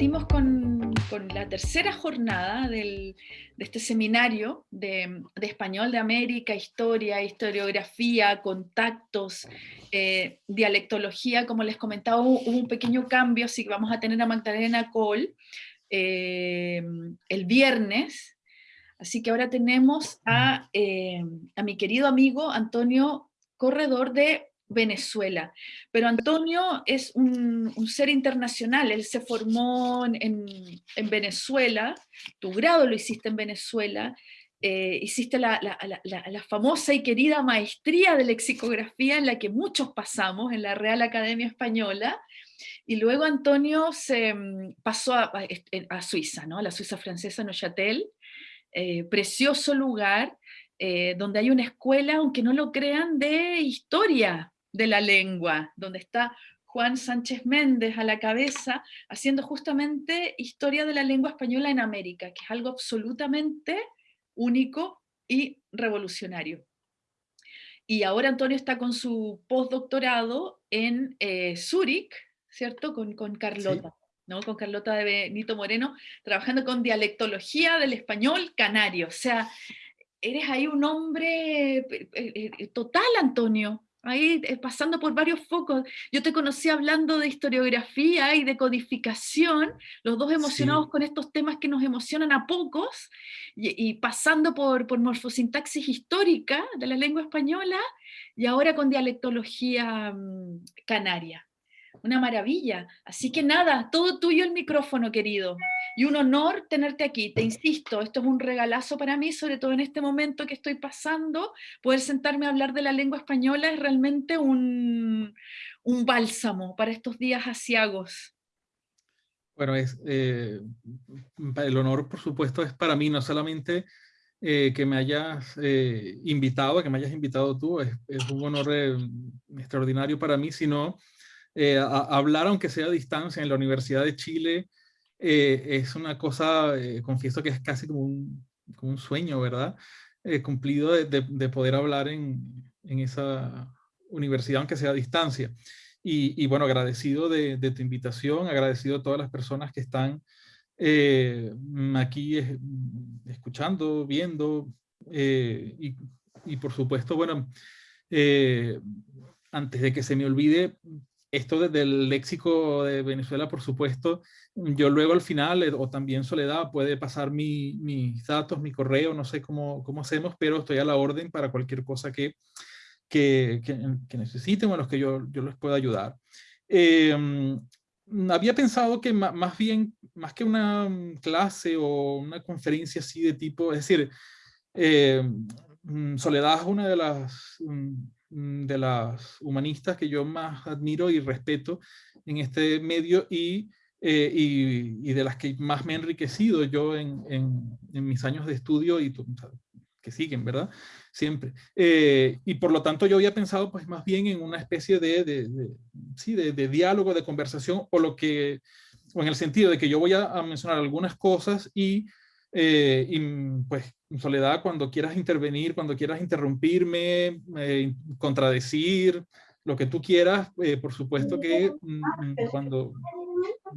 partimos con, la tercera jornada de este seminario de, Español de América, Historia, Historiografía, Contactos, eh, Dialectología. Como les comentaba, hubo, un pequeño cambio, así que vamos a tener a Magdalena Cole eh, el viernes. Así que ahora tenemos a, eh, a mi querido amigo Antonio Corredor de Venezuela. Pero Antonio es un, ser internacional, él se formó en, Venezuela, tu grado lo hiciste en Venezuela, eh, hiciste la, famosa y querida maestría de lexicografía en la que muchos pasamos en la Real Academia Española, y luego Antonio se mm, pasó a, Suiza, ¿no? la Suiza francesa Neuchâtel, eh, precioso lugar, eh, donde hay una escuela, aunque no lo crean, de historia, de la lengua, donde está Juan Sánchez Méndez a la cabeza, haciendo justamente historia de la lengua española en América, que es algo absolutamente único y revolucionario. Y ahora Antonio está con su postdoctorado en eh, Zúrich, ¿cierto? Con, con Carlota. ¿no? con Carlota de Benito Moreno, trabajando con dialectología del español canario. O sea, eres ahí un hombre eh, eh, total, Antonio, ahí eh, pasando por varios focos. Yo te conocí hablando de historiografía y de codificación, los dos emocionados con estos temas que nos emocionan a pocos, y, pasando por, por, morfosintaxis histórica de la lengua española, y ahora con dialectología mm, canaria una maravilla. Así que nada, todo tuyo el micrófono, querido. Y un honor tenerte aquí. Te insisto, esto es un regalazo para mí, sobre todo en este momento que estoy pasando. Poder sentarme a hablar de la lengua española es realmente un, bálsamo para estos días asiagos. Bueno, es, eh, el honor, por supuesto, es para mí, no solamente eh, que me hayas eh, invitado, que me hayas invitado tú, es, es un honor extraordinario para mí, sino eh, hablar aunque sea a distancia en la Universidad de Chile eh, es una cosa, eh, confieso que es casi como un, como un sueño, ¿verdad? cumplido de, de, poder hablar en, en, esa universidad aunque sea a distancia. Y, y bueno, agradecido de, de, tu invitación, agradecido a todas las personas que están aquí escuchando, viendo y, y, por supuesto, bueno, antes de que se me olvide, esto desde el léxico de Venezuela, por supuesto, yo luego al final, eh, o también Soledad, puede pasar mis datos, mi correo, no sé cómo, cómo hacemos, pero estoy a la orden para cualquier cosa que, que, que, necesiten o a los que yo, yo les pueda ayudar. Em, había pensado que más bien, más que una clase o una conferencia así de tipo, es decir, em, Soledad es una de las Mm, de las humanistas que yo más admiro y respeto en este medio y, eh, y, de las que más me he enriquecido yo en, en, mis años de estudio y que siguen, ¿verdad? Siempre. Eh, y por lo tanto yo había pensado pues más bien en una especie de, de, sí, de, diálogo, de conversación, o lo que, o en el sentido de que yo voy a mencionar algunas cosas y eh, y pues, Soledad, cuando quieras intervenir, cuando quieras interrumpirme, eh, contradecir, lo que tú quieras, eh, por supuesto que mm, mm, cuando,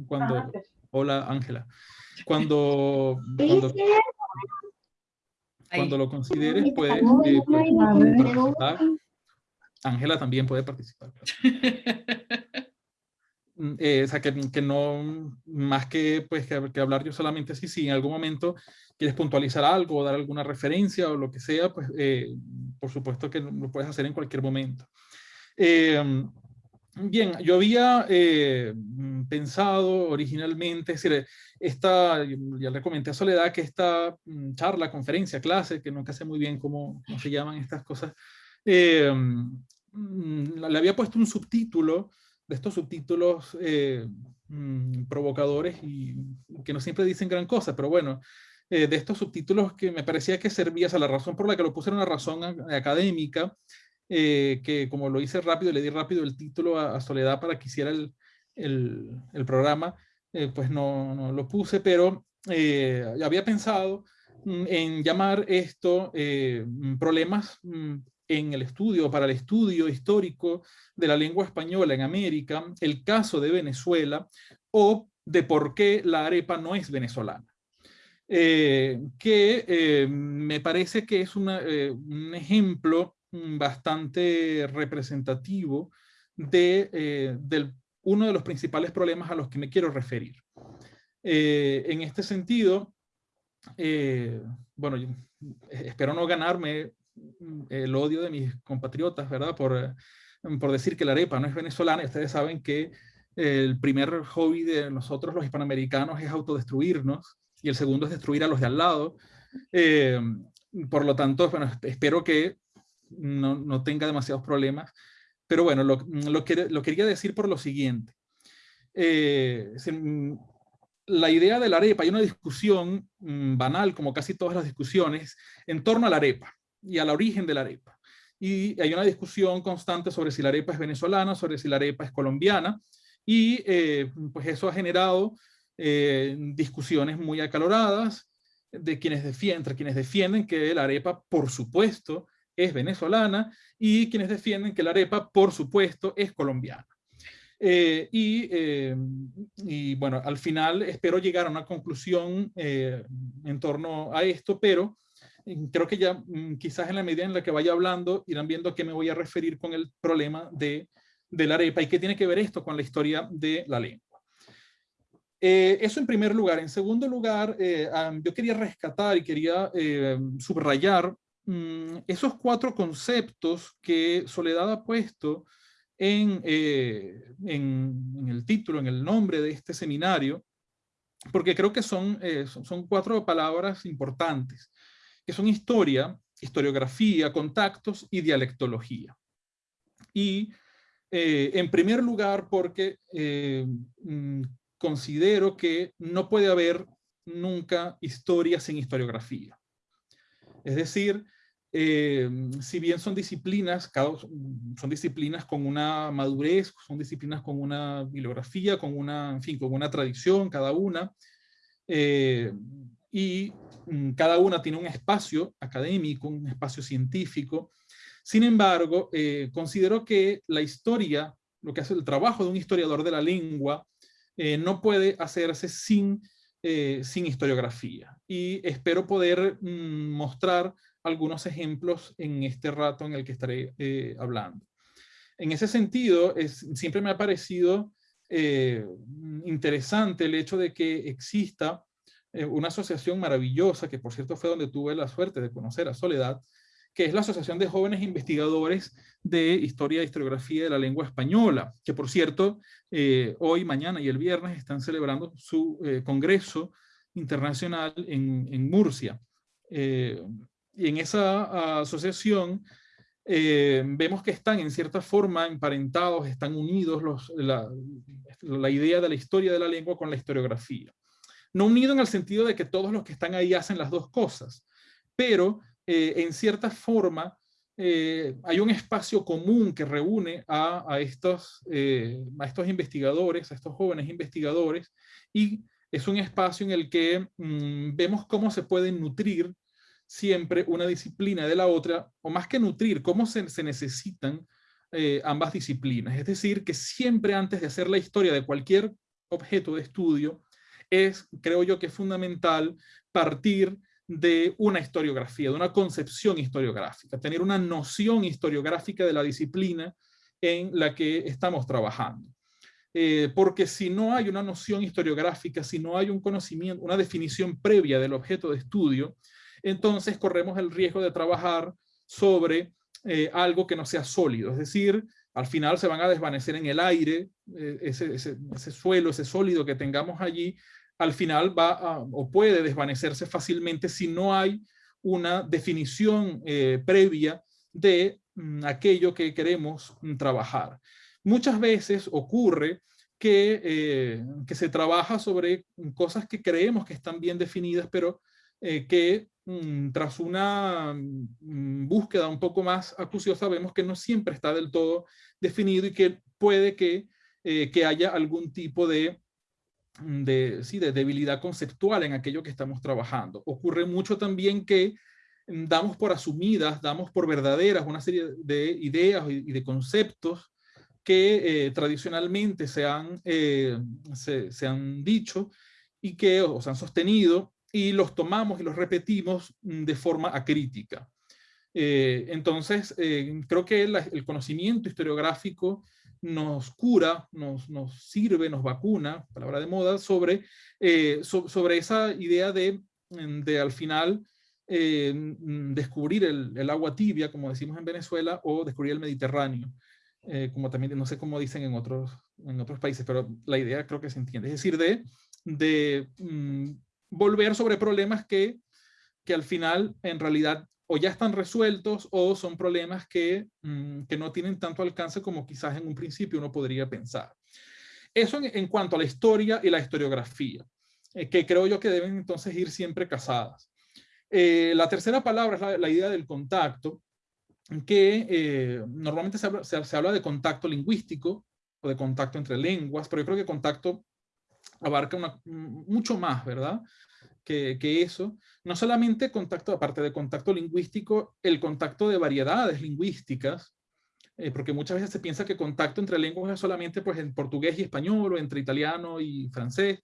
cuando, hola Ángela, cuando, cuando, lo consideres, puedes, participar. Ángela también puede participar. Mm, eh, o sea, que, no, más que, pues, que, hablar yo solamente así, si en algún momento quieres puntualizar algo o dar alguna referencia o lo que sea, pues eh, por supuesto que lo puedes hacer en cualquier momento. Eh, bien, yo había mm, pensado originalmente, es decir, esta, ya le comenté a Soledad que esta mm, charla, conferencia, clase, que nunca sé muy bien cómo, cómo se llaman estas cosas, le había puesto un subtítulo estos subtítulos eh, mm, provocadores y que no siempre dicen gran cosa, pero bueno, eh, de estos subtítulos que me parecía que servía, a la razón por la que lo puse era una razón académica, eh, que como lo hice rápido, le di rápido el título a, Soledad para que hiciera el, el, el programa, pues no, no, lo puse, pero había pensado mm, en llamar esto problemas mm, en el estudio, para el estudio histórico de la lengua española en América, el caso de Venezuela, o de por qué la arepa no es venezolana. Eh, que eh, me parece que es eh, un ejemplo bastante representativo de uno de los principales problemas a los que me quiero referir. en este sentido, bueno, espero no ganarme el odio de mis compatriotas, ¿verdad? Por, por decir que la arepa no es venezolana. Ustedes saben que el primer hobby de nosotros los hispanoamericanos es autodestruirnos y el segundo es destruir a los de al lado. Eh, por lo tanto, bueno, espero que no, no tenga demasiados problemas. Pero bueno, lo, lo, lo quería decir por lo siguiente. Eh, la idea de la arepa, hay una discusión mm, banal, como casi todas las discusiones, en torno a la arepa y al origen de la arepa. Y hay una discusión constante sobre si la arepa es venezolana, sobre si la arepa es colombiana, y eh, pues eso ha generado eh, discusiones muy acaloradas de quienes defienden, entre quienes defienden que la arepa, por supuesto, es venezolana y quienes defienden que la arepa, por supuesto, es colombiana. Eh, y, bueno, al final espero llegar a una conclusión en torno a esto, pero creo que ya mm, quizás en la medida en la que vaya hablando irán viendo a qué me voy a referir con el problema de de la arepa y qué tiene que ver esto con la historia de la lengua. Eh, eso en primer lugar. En segundo lugar, eh, yo quería rescatar y quería eh, subrayar mm, esos cuatro conceptos que Soledad ha puesto en, en, el título, en el nombre de este seminario, porque creo que son, son cuatro palabras importantes, que son historia, historiografía, contactos y dialectología. Y eh, en primer lugar, porque eh, mm, considero que no puede haber nunca historia sin historiografía. Es decir, eh, si bien son disciplinas, son disciplinas con una madurez, son disciplinas con una bibliografía, con una, en fin, con una tradición cada una, y mm, cada una tiene un espacio académico, un espacio científico, sin embargo, eh, considero que la historia, lo que hace el trabajo de un historiador de la lengua, eh, no puede hacerse sin, eh, sin historiografía. Y espero poder mm, mostrar algunos ejemplos en este rato en el que estaré hablando. En ese sentido, es, siempre me ha parecido interesante el hecho de que exista una asociación maravillosa, que por cierto fue donde tuve la suerte de conocer a Soledad, que es la Asociación de Jóvenes Investigadores de Historia e Historiografía de la Lengua Española, que por cierto, eh, hoy, mañana y el viernes están celebrando su eh, congreso internacional en, Murcia. Eh, y en esa asociación vemos que están en cierta forma emparentados, están unidos la idea de la historia de la lengua con la historiografía. No unido en el sentido de que todos los que están ahí hacen las dos cosas, pero eh, en cierta forma, eh, hay un espacio común que reúne a, estos, eh, a estos investigadores, a estos jóvenes investigadores, y es un espacio en el que mm, vemos cómo se pueden nutrir siempre una disciplina de la otra, o más que nutrir, cómo se, se necesitan ambas disciplinas. Es decir, que siempre antes de hacer la historia de cualquier objeto de estudio, es, creo yo que es fundamental partir de una historiografía, de una concepción historiográfica, tener una noción historiográfica de la disciplina en la que estamos trabajando. Eh, porque si no hay una noción historiográfica, si no hay un conocimiento, una definición previa del objeto de estudio, entonces corremos el riesgo de trabajar sobre eh, algo que no sea sólido, es decir, al final se van a desvanecer en el aire, eh, ese, ese, suelo, ese sólido que tengamos allí, al final va o puede desvanecerse fácilmente si no hay una definición eh, previa de mm, aquello que queremos mm, trabajar. Muchas veces ocurre que, eh, que, se trabaja sobre cosas que creemos que están bien definidas, pero eh, que mm, tras una búsqueda un poco más acuciosa vemos que no siempre está del todo definido y que puede que, que haya algún tipo de de, sí, de debilidad conceptual en aquello que estamos trabajando. Ocurre mucho también que mm, damos por asumidas, damos por verdaderas una serie de ideas y de conceptos que tradicionalmente se han, se, se, han dicho y que o se han sostenido y los tomamos y los repetimos mm, de forma acrítica. Eh, entonces, eh, creo que el conocimiento historiográfico nos cura, nos, nos, sirve, nos vacuna, palabra de moda, sobre, eh, sobre esa idea de, mm, de al final mm, descubrir el, el, agua tibia, como decimos en Venezuela, o descubrir el Mediterráneo, como también, no sé cómo dicen en otros, en otros países, pero la idea creo que se entiende. Es decir, de, de mm, volver sobre problemas que, que al final en realidad o ya están resueltos o son problemas que, mm, que no tienen tanto alcance como quizás en un principio uno podría pensar. Eso en, cuanto a la historia y la historiografía, eh, que creo yo que deben entonces ir siempre casadas. Eh, la tercera palabra es la, idea del contacto, que eh, normalmente se habla, se, habla, de contacto lingüístico o de contacto entre lenguas, pero yo creo que contacto abarca una, mucho más, ¿verdad? Que, eso. No solamente contacto, aparte de contacto lingüístico, el contacto de variedades lingüísticas, eh, porque muchas veces se piensa que contacto entre lenguas es solamente pues, en portugués y español o entre italiano y francés,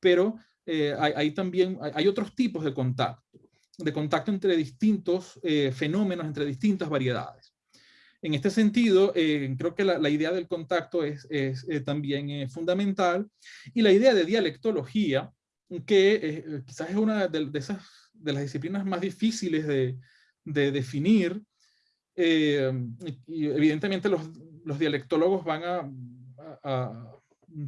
pero eh, hay, también hay, otros tipos de contacto, de contacto entre distintos eh, fenómenos, entre distintas variedades. En este sentido, eh, creo que la, idea del contacto es, es también fundamental y la idea de dialectología, que quizás es una de, esas, de las disciplinas más difíciles de, de definir, y evidentemente los, los, dialectólogos van a,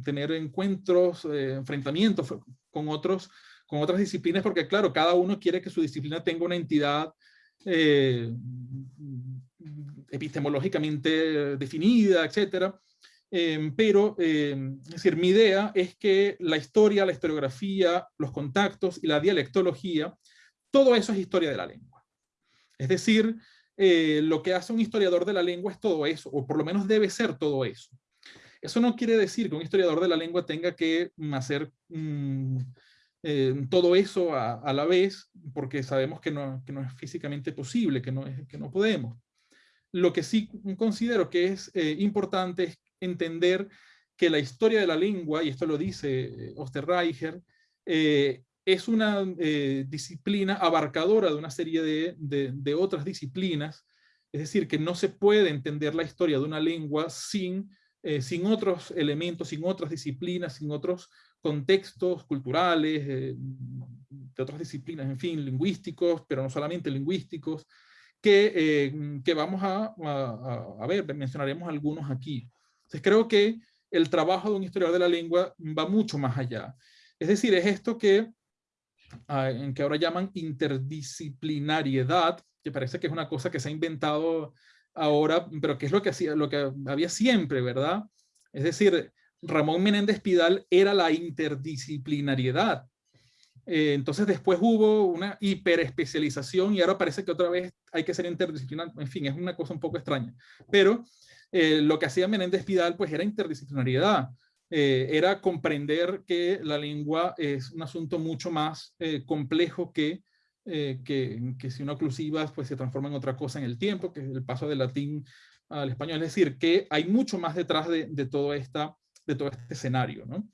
tener encuentros, enfrentamientos con, otros, con otras disciplinas, porque claro, cada uno quiere que su disciplina tenga una entidad epistemológicamente definida, etcétera. Em, pero, em, es decir, mi idea es que la historia, la historiografía, los contactos y la dialectología, todo eso es historia de la lengua. Es decir, eh, lo que hace un historiador de la lengua es todo eso, o por lo menos debe ser todo eso. Eso no quiere decir que un historiador de la lengua tenga que hacer mm, eh, todo eso a, la vez, porque sabemos que no, que no es físicamente posible, que no, es, que no podemos. Lo que sí considero que es eh, importante es entender que la historia de la lengua, y esto lo dice eh, Osterreicher, eh, es una disciplina abarcadora de una serie de, otras disciplinas, es decir, que no se puede entender la historia de una lengua sin, sin otros elementos, sin otras disciplinas, sin otros contextos culturales, de otras disciplinas, en fin, lingüísticos, pero no solamente lingüísticos, que, eh, que vamos a, a, ver, mencionaremos algunos aquí. Entonces creo que el trabajo de un historiador de la lengua va mucho más allá. Es decir, es esto que, ah, que ahora llaman interdisciplinariedad, que parece que es una cosa que se ha inventado ahora, pero que es lo que, hacía, lo que había siempre, ¿verdad? Es decir, Ramón Menéndez Pidal era la interdisciplinariedad. Eh, entonces después hubo una hiperespecialización y ahora parece que otra vez hay que ser interdisciplinar. En fin, es una cosa un poco extraña. Pero eh, lo que hacía Menéndez Pidal pues era interdisciplinariedad. Eh, era comprender que la lengua es un asunto mucho más complejo que, que, si uno oclusivas pues se transforma en otra cosa en el tiempo, que es el paso del latín al español. Es decir, que hay mucho más detrás de, de, todo, esta, de todo este escenario. ¿no?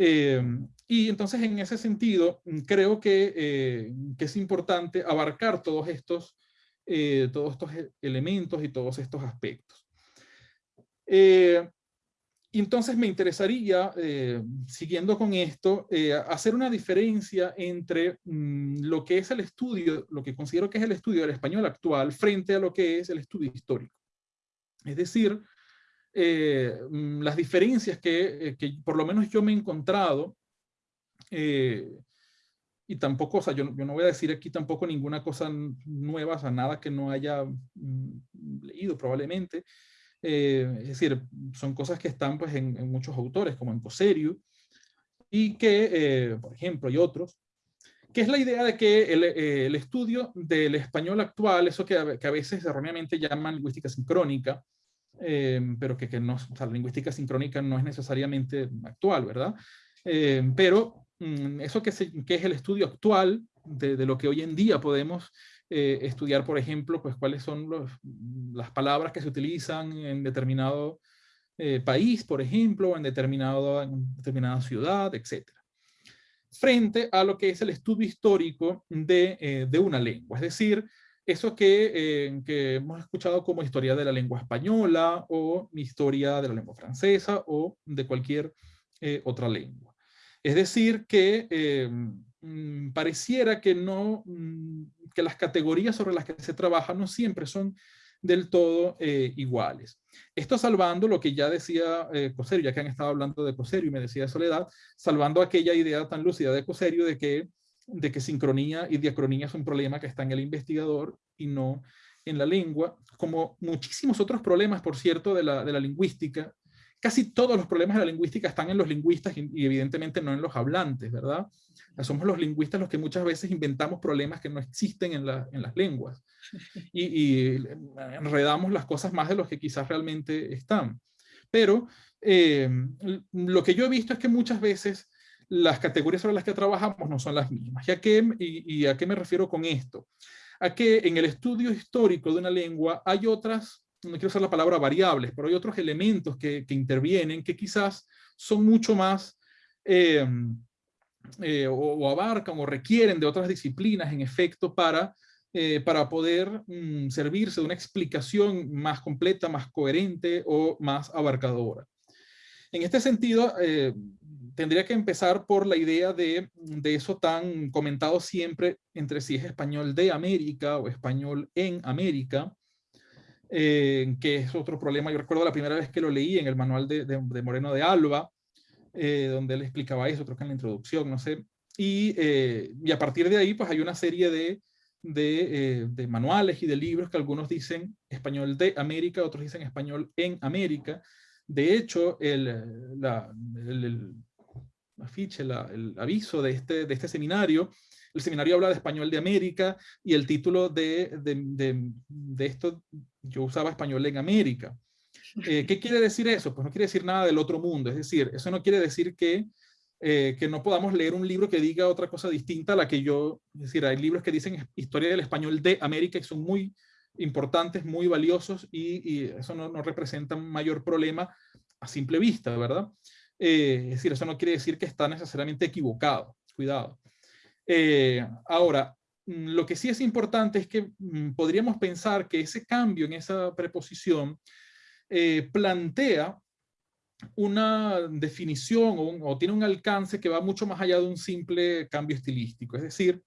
Eh, y entonces en ese sentido creo que, eh, que es importante abarcar todos estos, eh, todos estos elementos y todos estos aspectos. Y entonces me interesaría, siguiendo con esto, hacer una diferencia entre mm, lo que es el estudio, lo que considero que es el estudio del español actual frente a lo que es el estudio histórico. Es decir, eh, mm, las diferencias que, eh, que, por lo menos yo me he encontrado, eh, y tampoco, o sea, yo, yo, no voy a decir aquí tampoco ninguna cosa nueva, o sea, nada que no haya mm, leído probablemente, es decir, son cosas que están pues en, muchos autores, como en Coserio, y que, por ejemplo, y otros, que es la idea de que el, el estudio del español actual, eso que, a veces erróneamente llaman lingüística sincrónica, pero que, que no, o sea, lingüística sincrónica no es necesariamente actual, ¿verdad? Pero mm, eso que, es el estudio actual de, lo que hoy en día podemos eh, estudiar, por ejemplo, pues cuáles son los, las palabras que se utilizan en determinado eh, país, por ejemplo, en, determinado, en determinada ciudad, etc. Frente a lo que es el estudio histórico de, eh, de una lengua, es decir, eso que, eh, que, hemos escuchado como historia de la lengua española o historia de la lengua francesa o de cualquier otra lengua. Es decir, que mm, pareciera que, no, mm, que las categorías sobre las que se trabaja no siempre son del todo eh, iguales. Esto salvando lo que ya decía eh, Coserio, ya que han estado hablando de Coserio y me decía de Soledad, salvando aquella idea tan lúcida de Coserio de que, de que sincronía y diacronía es un problema que está en el investigador y no en la lengua, como muchísimos otros problemas, por cierto, de la, de la lingüística. Casi todos los problemas de la lingüística están en los lingüistas y, y evidentemente no en los hablantes, ¿verdad? somos los lingüistas los que muchas veces inventamos problemas que no existen en, en las lenguas y, enredamos las cosas más de los que quizás realmente están. Pero eh, lo que yo he visto es que muchas veces las categorías sobre las que trabajamos no son las mismas. ¿Y a qué, y, a qué me refiero con esto? A que en el estudio histórico de una lengua hay otras, no quiero usar la palabra variables, pero hay otros elementos que, intervienen que quizás son mucho más... Eh, eh, o, abarcan o requieren de otras disciplinas en efecto para, eh, para poder mm, servirse de una explicación más completa, más coherente o más abarcadora. En este sentido, tendría que empezar por la idea de, de, eso tan comentado siempre entre si es español de América o español en América, que es otro problema. Yo recuerdo la primera vez que lo leí en el manual de, de Moreno de Alba, eh, donde él explicaba eso, creo que en la introducción, no sé. Y, eh, y a partir de ahí, pues hay una serie de, de, eh, de, manuales y de libros que algunos dicen español de América, otros dicen español en América. De hecho, el, la, el, afiche, el aviso de este, de este seminario, el seminario habla de español de América y el título de, de, de esto, yo usaba español en América. Eh, ¿Qué quiere decir eso? Pues no quiere decir nada del otro mundo, es decir, eso no quiere decir que, eh, que no podamos leer un libro que diga otra cosa distinta a la que yo, es decir, hay libros que dicen historia del español de América y son muy importantes, muy valiosos y, eso no, no, representa un mayor problema a simple vista, ¿verdad? Eh, es decir, eso no quiere decir que está necesariamente equivocado, cuidado. Ahora, mm, lo que sí es importante es que mm, podríamos pensar que ese cambio en esa preposición eh, plantea una definición o, tiene un alcance que va mucho más allá de un simple cambio estilístico. Es decir,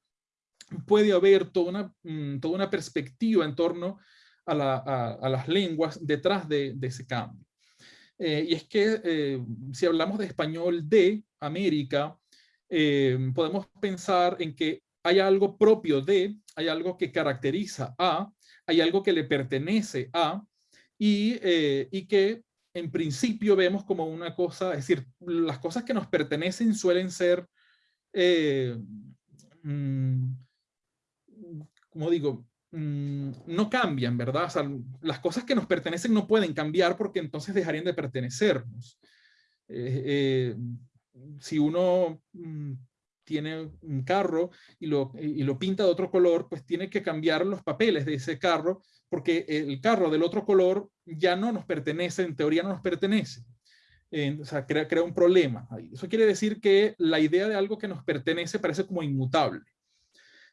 puede haber toda una, mm, perspectiva en torno a, las lenguas detrás de, ese cambio. Eh, y es que eh, si hablamos de español de América, podemos pensar en que hay algo propio de, hay algo que caracteriza a, hay algo que le pertenece a, eh, y, que en principio vemos como una cosa, es decir, las cosas que nos pertenecen suelen ser, eh, mm, como digo, mm, no cambian, ¿verdad? Las cosas que nos pertenecen no pueden cambiar porque entonces dejarían de pertenecernos. Eh, si uno mm, tiene un carro y lo, y lo pinta de otro color, pues tiene que cambiar los papeles de ese carro porque el carro del otro color ya no nos pertenece, en teoría no nos pertenece. o sea, crea, crea, un problema. Eso quiere decir que la idea de algo que nos pertenece parece como inmutable.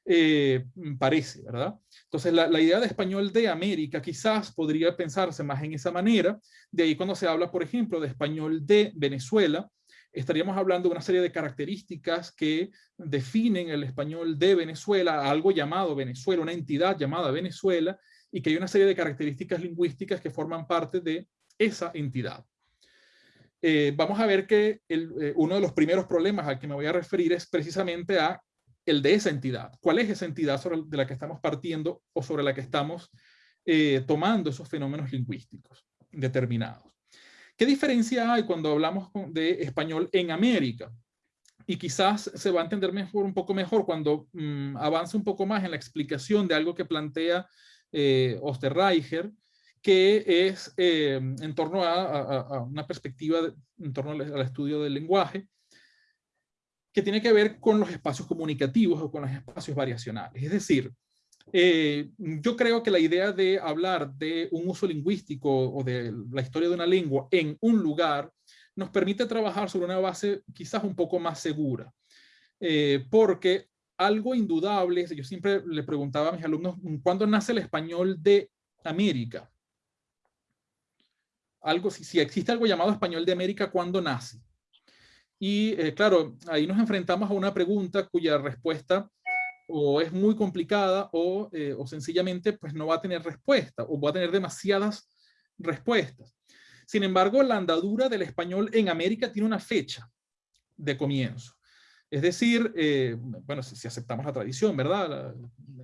Eh, parece, ¿verdad? Entonces, la, la, idea de español de América quizás podría pensarse más en esa manera. De ahí cuando se habla, por ejemplo, de español de Venezuela, estaríamos hablando de una serie de características que definen el español de Venezuela, algo llamado Venezuela, una entidad llamada Venezuela, y que hay una serie de características lingüísticas que forman parte de esa entidad. Eh, vamos a ver que eh, uno de los primeros problemas al que me voy a referir es precisamente a el de esa entidad. ¿Cuál es esa entidad sobre, de la que estamos partiendo o sobre la que estamos eh, tomando esos fenómenos lingüísticos determinados? ¿Qué diferencia hay cuando hablamos de español en América? Y quizás se va a entender mejor, un poco mejor cuando mm, avance un poco más en la explicación de algo que plantea eh, Osterreicher, que es eh, en torno a, una perspectiva en torno al, estudio del lenguaje, que tiene que ver con los espacios comunicativos o con los espacios variacionales. Es decir, Eh, yo creo que la idea de hablar de un uso lingüístico o de la historia de una lengua en un lugar nos permite trabajar sobre una base quizás un poco más segura. Eh, porque algo indudable, yo siempre le preguntaba a mis alumnos, ¿cuándo nace el español de América? Algo, si, si existe algo llamado español de América, ¿cuándo nace? Y eh, claro, ahí nos enfrentamos a una pregunta cuya respuesta o es muy complicada o, eh, o sencillamente pues no va a tener respuesta o va a tener demasiadas respuestas. Sin embargo, la andadura del español en América tiene una fecha de comienzo. Es decir, eh, bueno, si, aceptamos la tradición, ¿verdad?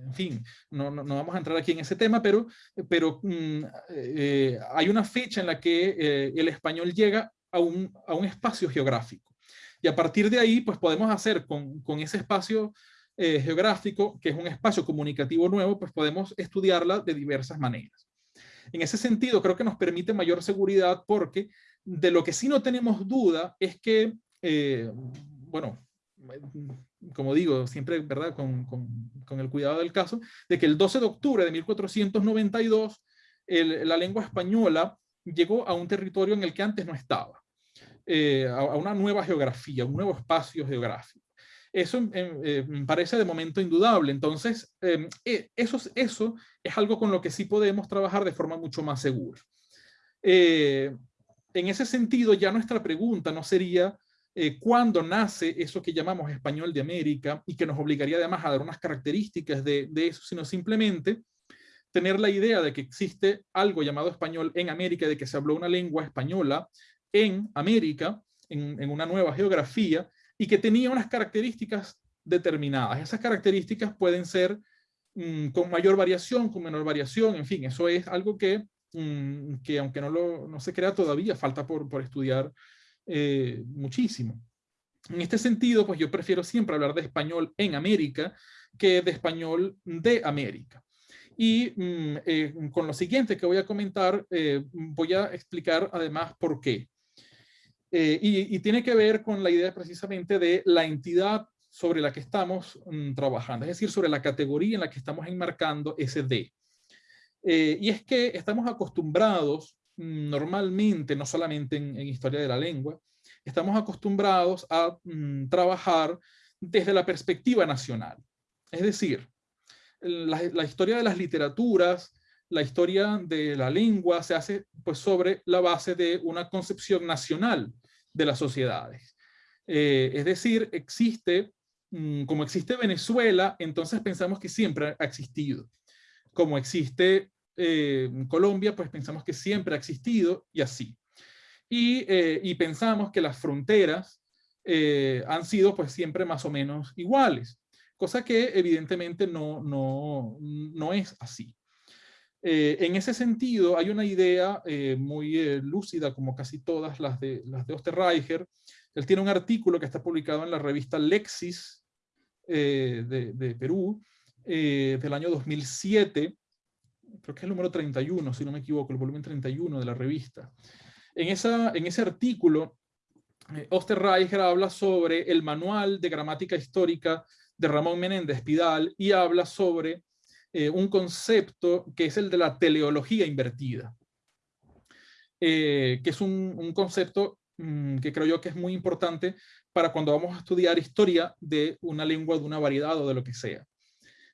en fin, no, no, vamos a entrar aquí en ese tema, pero, pero mm, eh, hay una fecha en la que el español llega a un, a un, espacio geográfico. Y a partir de ahí, pues podemos hacer con, con ese espacio eh, geográfico, que es un espacio comunicativo nuevo, pues podemos estudiarla de diversas maneras. En ese sentido, creo que nos permite mayor seguridad porque de lo que sí no tenemos duda es que, eh, bueno, como digo, siempre, ¿verdad?, con, con, el cuidado del caso, de que el 12 de octubre de 1492 la lengua española llegó a un territorio en el que antes no estaba, eh, a, una nueva geografía, un nuevo espacio geográfico. Eso eh, me parece de momento indudable. Entonces, em, e, eso, es algo con lo que sí podemos trabajar de forma mucho más segura. Eh, en ese sentido, ya nuestra pregunta no sería eh, cuándo nace eso que llamamos español de América y que nos obligaría además a dar unas características de, eso, sino simplemente tener la idea de que existe algo llamado español en América, de que se habló una lengua española en América, en una nueva geografía, y que tenía unas características determinadas. Esas características pueden ser mm, con mayor variación, con menor variación, en fin, eso es algo que, mm, que aunque no, lo, no se crea todavía, falta por, por estudiar eh, muchísimo. En este sentido, pues yo prefiero siempre hablar de español en América que de español de América. Y mm, eh, con lo siguiente que voy a comentar, eh, voy a explicar además por qué. Eh, y, tiene que ver con la idea precisamente de la entidad sobre la que estamos mm, trabajando, es decir, sobre la categoría en la que estamos enmarcando ese D. Eh, y es que estamos acostumbrados mm, normalmente, no solamente en, historia de la lengua, estamos acostumbrados a mm, trabajar desde la perspectiva nacional. Es decir, la, la, historia de las literaturas, la historia de la lengua se hace pues sobre la base de una concepción nacional de las sociedades. Eh, es decir, existe, mm, como existe Venezuela, entonces pensamos que siempre ha existido. Como existe eh, Colombia, pues pensamos que siempre ha existido y así. Y, eh, pensamos que las fronteras han sido pues siempre más o menos iguales, cosa que evidentemente no, no, no es así. Eh, en ese sentido, hay una idea eh, muy eh, lúcida, como casi todas las de, las de Osterreicher. Él tiene un artículo que está publicado en la revista Lexis de, Perú, del año 2007, creo que es el número 31, si no me equivoco, el volumen 31 de la revista. En, en ese artículo, Osterreicher habla sobre el manual de gramática histórica de Ramón Menéndez Pidal y habla sobre eh, un concepto que es el de la teleología invertida, eh, que es un, concepto mm, que creo yo que es muy importante para cuando vamos a estudiar historia de una lengua, de una variedad o de lo que sea.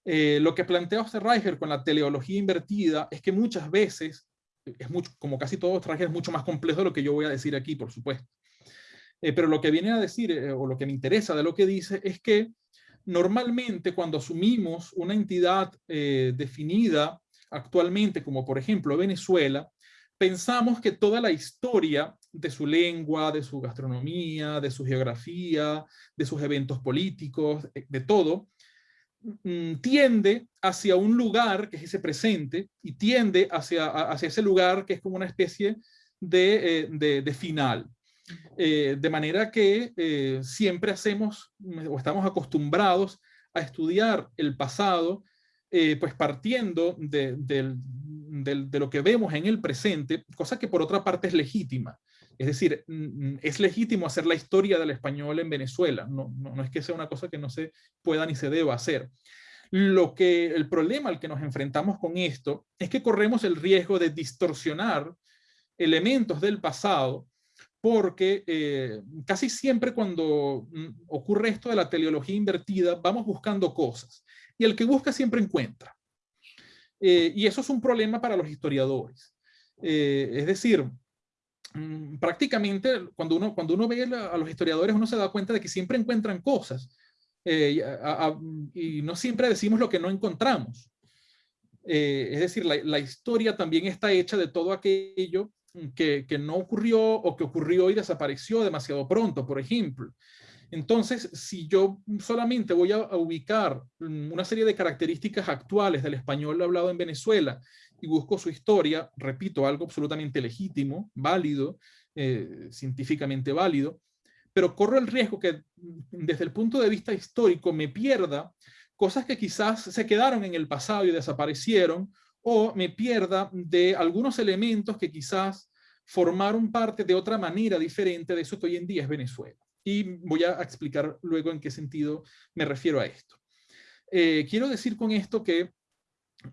Eh, lo que plantea Osterreicher con la teleología invertida es que muchas veces, es mucho, como casi todo Osterreicher, es mucho más complejo de lo que yo voy a decir aquí, por supuesto. pero lo que viene a decir, o lo que me interesa de lo que dice, es que normalmente cuando asumimos una entidad eh, definida actualmente, como por ejemplo Venezuela, pensamos que toda la historia de su lengua, de su gastronomía, de su geografía, de sus eventos políticos, eh, de todo, mm, tiende hacia un lugar que es ese presente y tiende hacia, hacia ese lugar que es como una especie de, eh, de final. Eh, de manera que eh, siempre hacemos o estamos acostumbrados a estudiar el pasado, eh, pues partiendo de, lo que vemos en el presente, cosa que por otra parte es legítima. Es decir, es legítimo hacer la historia del español en Venezuela, no, no, no es que sea una cosa que no se pueda ni se deba hacer. Lo que, el problema al que nos enfrentamos con esto es que corremos el riesgo de distorsionar elementos del pasado porque eh, casi siempre cuando mm, ocurre esto de la teleología invertida, vamos buscando cosas. Y el que busca siempre encuentra. Eh, y eso es un problema para los historiadores. Eh, es decir, mm, prácticamente cuando uno, cuando uno ve a los historiadores, uno se da cuenta de que siempre encuentran cosas. y no siempre decimos lo que no encontramos. es decir, la, la historia también está hecha de todo aquello que, no ocurrió o que ocurrió y desapareció demasiado pronto, por ejemplo. Entonces, si yo solamente voy a, ubicar una serie de características actuales del español hablado en Venezuela y busco su historia, repito, algo absolutamente legítimo, válido, eh, científicamente válido, pero corro el riesgo que desde el punto de vista histórico me pierda cosas que quizás se quedaron en el pasado y desaparecieron, o me pierda de algunos elementos que quizás formaron parte de otra manera diferente de eso que hoy en día es Venezuela. Y voy a explicar luego en qué sentido me refiero a esto. Eh, quiero decir con esto que,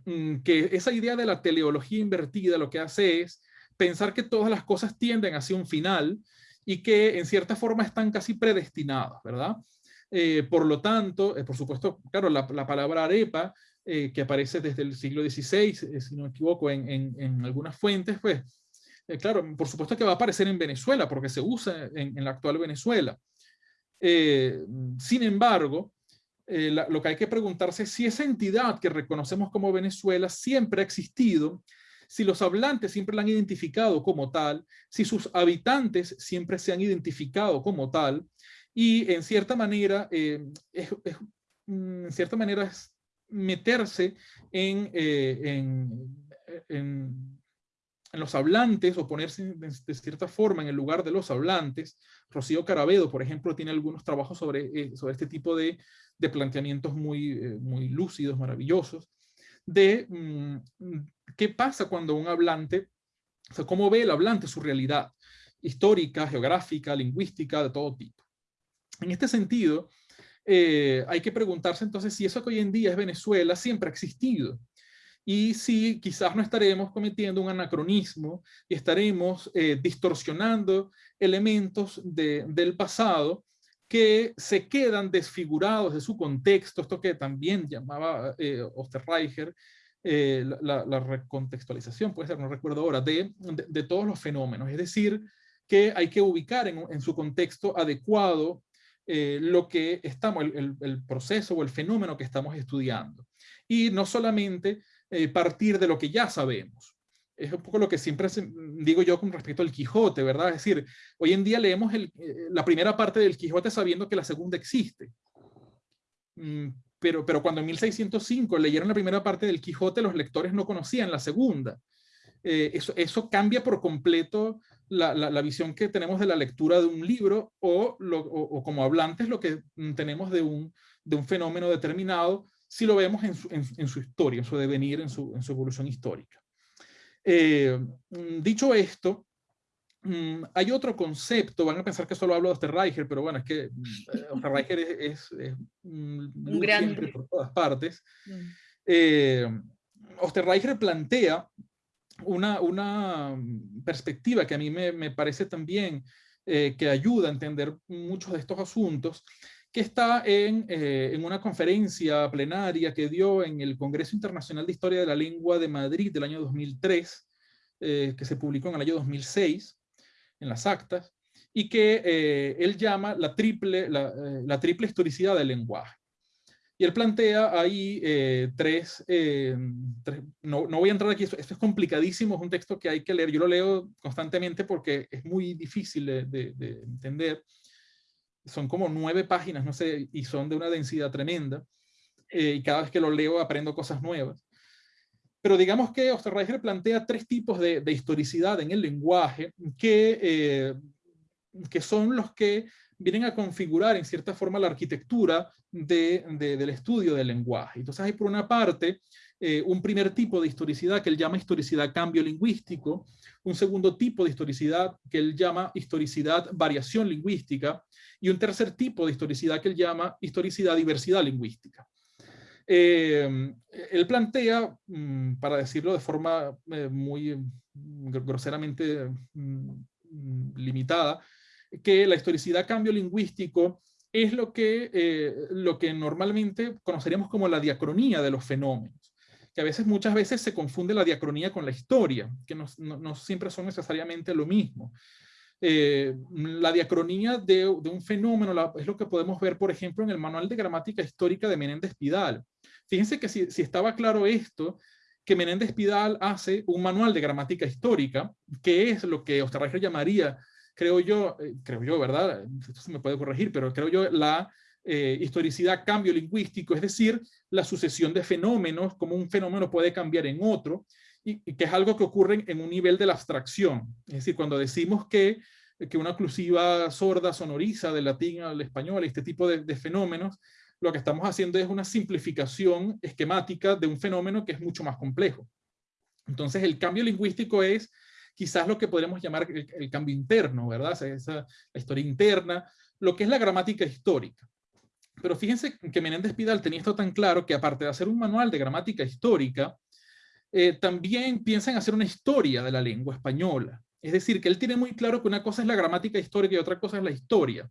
mm, que esa idea de la teleología invertida lo que hace es pensar que todas las cosas tienden hacia un final y que en cierta forma están casi predestinadas, ¿verdad? Eh, por lo tanto, eh, por supuesto, claro, la, la palabra arepa eh, que aparece desde el siglo XVI, eh, si no me equivoco, en, en, algunas fuentes, pues, eh, claro, por supuesto que va a aparecer en Venezuela, porque se usa en, la actual Venezuela. sin embargo, lo que hay que preguntarse es si esa entidad que reconocemos como Venezuela siempre ha existido, si los hablantes siempre la han identificado como tal, si sus habitantes siempre se han identificado como tal, y en cierta manera, es, mm, en cierta manera es meterse en, eh, en, en, los hablantes o ponerse de, cierta forma en el lugar de los hablantes. Rocío Carabedo, por ejemplo, tiene algunos trabajos sobre, eh, sobre este tipo de, de planteamientos muy, eh, muy lúcidos, maravillosos, de mm, qué pasa cuando un hablante, o sea, cómo ve el hablante su realidad histórica, geográfica, lingüística, de todo tipo. En este sentido, eh, hay que preguntarse entonces si eso que hoy en día es Venezuela siempre ha existido. Y si quizás no estaremos cometiendo un anacronismo y estaremos eh, distorsionando elementos del pasado que se quedan desfigurados de su contexto, esto que también llamaba eh, Osterreicher, eh, la, recontextualización, puede ser, no recuerdo ahora, de, de, todos los fenómenos. Es decir, que hay que ubicar en, en su contexto adecuado eh, lo que estamos, el, proceso o el fenómeno que estamos estudiando. Y no solamente eh, partir de lo que ya sabemos. Es un poco lo que siempre digo yo con respecto al Quijote, ¿verdad? Es decir, hoy en día leemos eh, la primera parte del Quijote sabiendo que la segunda existe. Mm, pero, pero cuando en 1605 leyeron la primera parte del Quijote, los lectores no conocían la segunda. Eso, eso cambia por completo la, visión que tenemos de la lectura de un libro o, o, como hablantes lo que mm, tenemos de un, de un fenómeno determinado si lo vemos en su, en, su historia, en su devenir, en su, en su evolución histórica. Eh, mm, dicho esto, mm, hay otro concepto, van a pensar que solo hablo de Osterreicher, pero bueno, es que Osterreicher es, es, un gran... por todas partes. Eh, Osterreicher plantea una, una mm, perspectiva que a mí me, me parece también eh, que ayuda a entender muchos de estos asuntos, que está en, eh, en, una conferencia plenaria que dio en el Congreso Internacional de Historia de la Lengua de Madrid del año 2003, eh, que se publicó en el año 2006, en las actas, y que él llama la triple, la triple historicidad del lenguaje. Y él plantea ahí eh, eh, tres, no, no, voy a entrar aquí, esto, es complicadísimo, es un texto que hay que leer, yo lo leo constantemente porque es muy difícil de, entender. Son como nueve páginas, no sé, y son de una densidad tremenda. Eh, y cada vez que lo leo aprendo cosas nuevas. Pero digamos que Osterreicher plantea tres tipos de, historicidad en el lenguaje que, que son los que vienen a configurar en cierta forma la arquitectura del estudio del lenguaje. Entonces hay por una parte eh, un primer tipo de historicidad que él llama historicidad cambio lingüístico, un segundo tipo de historicidad que él llama historicidad variación lingüística y un tercer tipo de historicidad que él llama historicidad diversidad lingüística. Eh, él plantea, mm, para decirlo de forma eh, muy groseramente mm, limitada, que la historicidad cambio lingüístico es lo que, eh, lo que normalmente conoceríamos como la diacronía de los fenómenos, que a veces, muchas veces se confunde la diacronía con la historia, que no, no siempre son necesariamente lo mismo. Eh, la diacronía de, un fenómeno es lo que podemos ver, por ejemplo, en el Manual de Gramática Histórica de Menéndez Pidal. Fíjense que si, estaba claro esto, que Menéndez Pidal hace un manual de gramática histórica, que es lo que Osterreicher llamaría, creo yo, eh, creo yo, ¿verdad? Esto se me puede corregir, pero creo yo la eh, historicidad cambio lingüístico, es decir, la sucesión de fenómenos, como un fenómeno puede cambiar en otro, y, que es algo que ocurre en un nivel de la abstracción. Es decir, cuando decimos que, que una oclusiva sorda sonoriza del latín al español, este tipo de, fenómenos, lo que estamos haciendo es una simplificación esquemática de un fenómeno que es mucho más complejo. Entonces, el cambio lingüístico es quizás lo que podríamos llamar el, cambio interno, ¿verdad? Esa, la historia interna, lo que es la gramática histórica. Pero fíjense que Menéndez Pidal tenía esto tan claro que aparte de hacer un manual de gramática histórica, eh, también piensa en hacer una historia de la lengua española. Es decir, que él tiene muy claro que una cosa es la gramática histórica y otra cosa es la historia.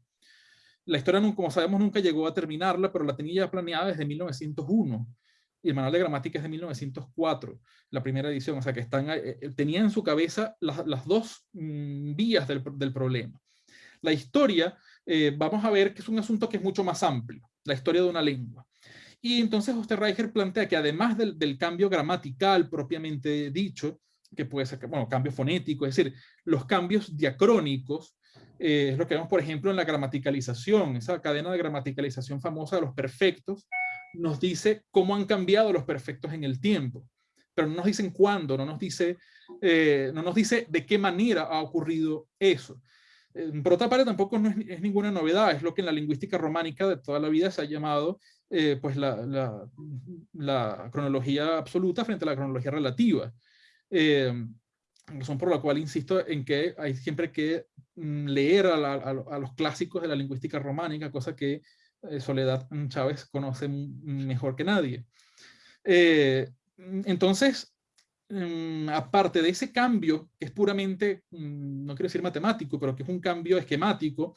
La historia, como sabemos, nunca llegó a terminarla, pero la tenía ya planeada desde 1901. Y el manual de gramática es de 1904, la primera edición. O sea, que están, eh, eh, tenía en su cabeza las, dos mm, vías del, problema. La historia, vamos a ver que es un asunto que es mucho más amplio, la historia de una lengua. Y entonces Osterreicher plantea que además del, cambio gramatical propiamente dicho, que puede ser, bueno, cambio fonético, es decir, los cambios diacrónicos, eh, es lo que vemos, por ejemplo, en la gramaticalización, esa cadena de gramaticalización famosa de los perfectos, nos dice cómo han cambiado los perfectos en el tiempo, pero no nos dicen cuándo, no nos dice, eh, no nos dice de qué manera ha ocurrido eso. Eh, por otra parte, tampoco no es, ninguna novedad, es lo que en la lingüística románica de toda la vida se ha llamado eh, pues la, la, cronología absoluta frente a la cronología relativa. Razón por la cual insisto en que hay siempre que mm, leer a, los clásicos de la lingüística románica, cosa que Soledad Chávez conoce mejor que nadie. Eh, entonces, mm, aparte de ese cambio, que es puramente, mm, no quiero decir matemático, pero que es un cambio esquemático,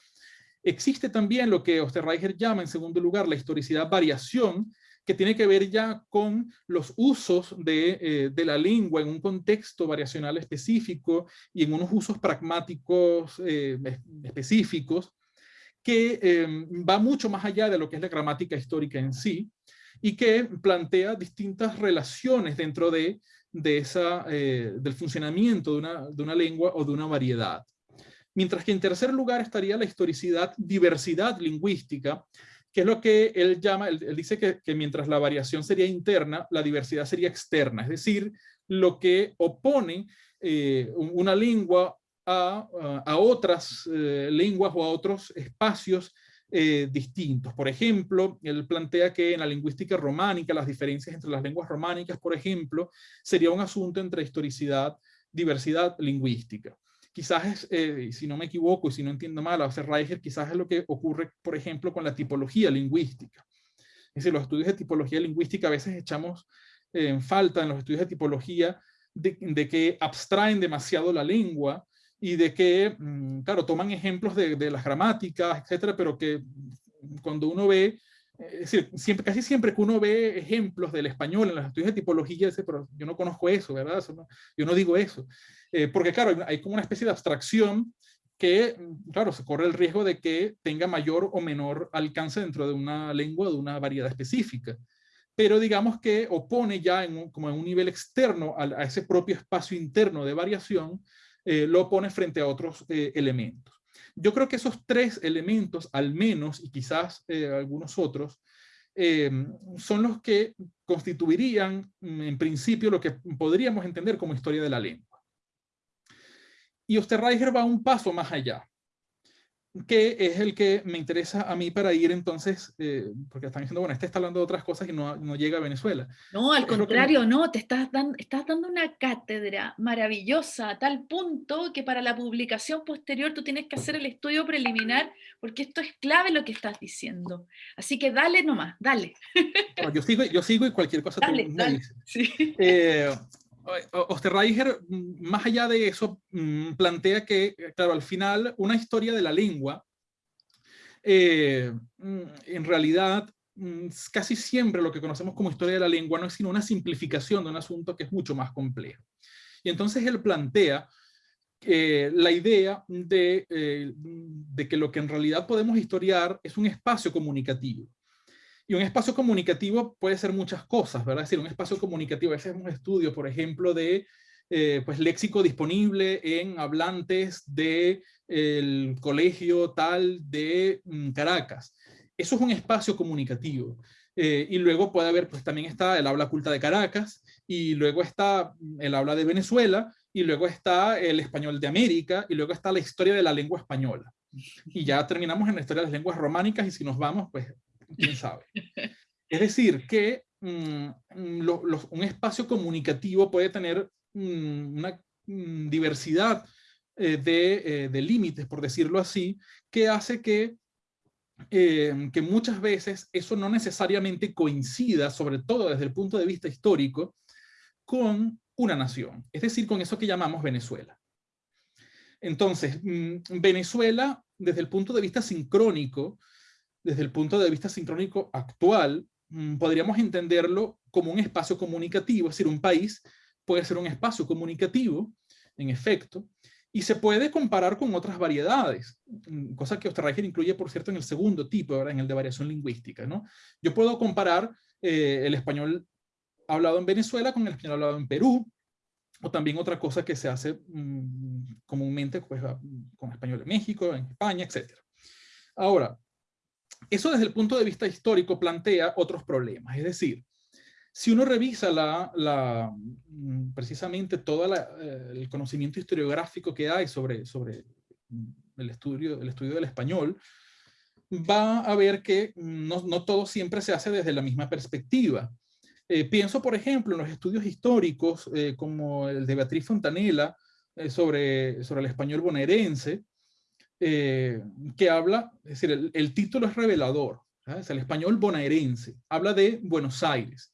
Existe también lo que Osterreicher llama, en segundo lugar, la historicidad variación, que tiene que ver ya con los usos de, eh, la lengua en un contexto variacional específico y en unos usos pragmáticos eh, específicos, que em, va mucho más allá de lo que es la gramática histórica en sí, y que plantea distintas relaciones dentro de, esa, eh, del funcionamiento de una, de una lengua o de una variedad. Mientras que en tercer lugar estaría la historicidad, diversidad lingüística, que es lo que él llama, él, dice que, mientras la variación sería interna, la diversidad sería externa, es decir, lo que opone eh, una lengua a, otras eh, lenguas o a otros espacios eh, distintos. Por ejemplo, él plantea que en la lingüística románica, las diferencias entre las lenguas románicas, por ejemplo, sería un asunto entre historicidad, diversidad lingüística quizás es, eh, si no me equivoco y si no entiendo mal, a Reicher, quizás es lo que ocurre, por ejemplo, con la tipología lingüística. Es decir, los estudios de tipología lingüística a veces echamos en falta en los estudios de tipología de, que abstraen demasiado la lengua y de que, mm, claro, toman ejemplos de, de las gramáticas, etcétera, pero que cuando uno ve es decir, siempre, casi siempre que uno ve ejemplos del español en los estudios de tipología, dice, pero yo no conozco eso, ¿verdad? yo no digo eso. Eh, porque claro, hay como una especie de abstracción que, claro, se corre el riesgo de que tenga mayor o menor alcance dentro de una lengua de una variedad específica. Pero digamos que opone ya como en un nivel externo a, ese propio espacio interno de variación, eh, lo opone frente a otros eh, elementos. Yo creo que esos tres elementos, al menos, y quizás eh, algunos otros, em, son los que constituirían, mm, en principio, lo que podríamos entender como historia de la lengua. Y Osterreicher va un paso más allá. Que es el que me interesa a mí para ir entonces, eh, porque están diciendo, bueno, este está hablando de otras cosas y no, no llega a Venezuela. No, al contrario, no, te estás dando, estás dando una cátedra maravillosa a tal punto que para la publicación posterior tú tienes que hacer el estudio preliminar, porque esto es clave lo que estás diciendo. Así que dale nomás, dale. yo, sigo, yo sigo y cualquier cosa dale, dale. Sí. Eh, Osterreicher, mm, más allá de eso, mm, plantea que, claro, al final una historia de la lengua, eh, mm, en realidad, casi siempre lo que conocemos como historia de la lengua no es sino una simplificación de un asunto que es mucho más complejo. Y entonces él plantea eh, la idea de, eh, de que lo que en realidad podemos historiar es un espacio comunicativo. Y un espacio comunicativo puede ser muchas cosas, ¿verdad? Es decir, un espacio comunicativo, ese es un estudio, por ejemplo, de eh, pues, léxico disponible en hablantes del el colegio tal de mm, Caracas. Eso es un espacio comunicativo. Eh, y luego puede haber, pues también está el habla culta de Caracas, y luego está el habla de Venezuela, y luego está el español de América, y luego está la historia de la lengua española. Y ya terminamos en la historia de las lenguas románicas, y si nos vamos, pues quién sabe. Es decir, que mm, mm, un espacio comunicativo puede tener mm, una diversidad eh, eh, de, límites, por decirlo así, que hace que, eh, que muchas veces eso no necesariamente coincida, sobre todo desde el punto de vista histórico, con una nación, es decir, con eso que llamamos Venezuela. Entonces, Venezuela, desde el punto de vista sincrónico, desde el punto de vista sincrónico actual, mm, podríamos entenderlo como un espacio comunicativo, es decir, un país puede ser un espacio comunicativo, en efecto, y se puede comparar con otras variedades, mm, cosa que Osterreicher incluye, por cierto, en el segundo tipo, ahora en el de variación lingüística. ¿no? Yo puedo comparar eh, el español hablado en Venezuela con el español hablado en Perú, o también otra cosa que se hace mm, comúnmente pues, con español en México, en España, etc. Ahora, eso desde el punto de vista histórico plantea otros problemas. Es decir, si uno revisa la, mm, precisamente todo eh, el conocimiento historiográfico que hay sobre, sobre el, estudio, el estudio del español, va a ver que no, todo siempre se hace desde la misma perspectiva. Eh, pienso, por ejemplo, en los estudios históricos eh, como el de Beatriz Fontanella sobre, sobre el español bonaerense, eh, que habla, es decir, el, título es revelador, es el español bonaerense, habla de Buenos Aires,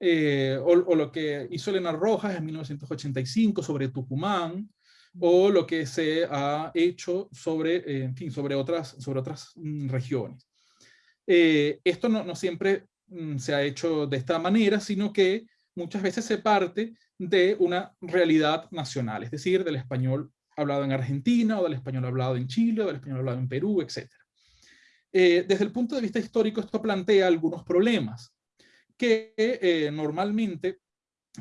eh, o, lo que hizo Elena Rojas en 1985 sobre Tucumán, o lo que se ha hecho sobre, eh, en fin, sobre otras, sobre otras mm, regiones. esto no, no siempre mm, se ha hecho de esta manera, sino que muchas veces se parte de una realidad nacional, es decir, del español hablado en Argentina, o del español hablado en Chile, o del español hablado en Perú, etc. Eh, desde el punto de vista histórico, esto plantea algunos problemas que eh, normalmente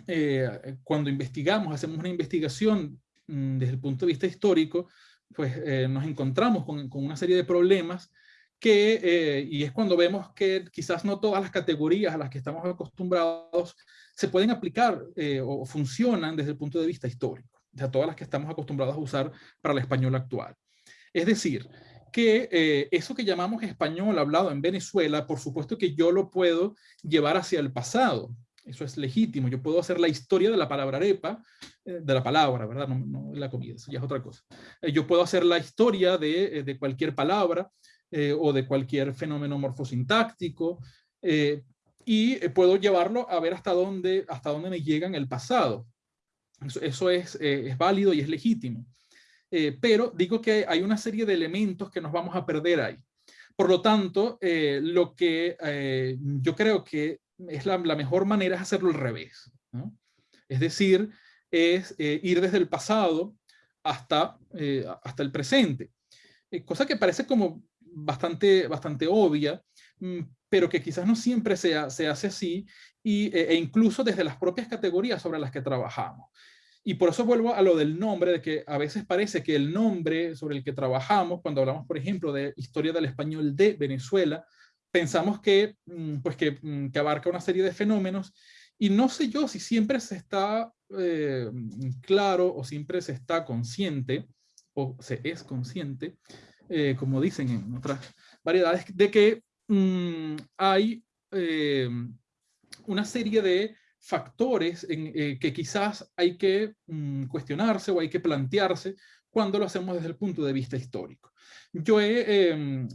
eh, cuando investigamos, hacemos una investigación mm, desde el punto de vista histórico, pues nos encontramos con, con, una serie de problemas que, y es cuando vemos que quizás no todas las categorías a las que estamos acostumbrados se pueden aplicar o funcionan desde el punto de vista histórico de todas las que estamos acostumbrados a usar para el español actual. Es decir, que eh, eso que llamamos español hablado en Venezuela, por supuesto que yo lo puedo llevar hacia el pasado. Eso es legítimo. Yo puedo hacer la historia de la palabra arepa, eh, de la palabra, ¿verdad? No, no, la comida, eso ya es otra cosa. Eh, yo puedo hacer la historia de, de cualquier palabra o de cualquier fenómeno morfosintáctico y puedo llevarlo a ver hasta dónde, hasta dónde me llega en el pasado. Eso, es, eh, es, válido y es legítimo. Eh, pero digo que hay una serie de elementos que nos vamos a perder ahí. Por lo tanto, eh, lo que yo creo que es la, mejor manera es hacerlo al revés. Es decir, es ir desde el pasado hasta, hasta el presente. cosa que parece como bastante, bastante obvia, mm, pero que quizás no siempre se, se hace así, y, e, e incluso desde las propias categorías sobre las que trabajamos. Y por eso vuelvo a lo del nombre, de que a veces parece que el nombre sobre el que trabajamos, cuando hablamos, por ejemplo, de historia del español de Venezuela, pensamos que, mm, pues mm, que, abarca una serie de fenómenos. Y no sé yo si siempre se está eh, claro o siempre se está consciente o se es consciente como dicen en otras variedades, de que mm, hay una serie de factores en, que quizás hay que mm, cuestionarse o hay que plantearse cuando lo hacemos desde el punto de vista histórico. Yo he, em,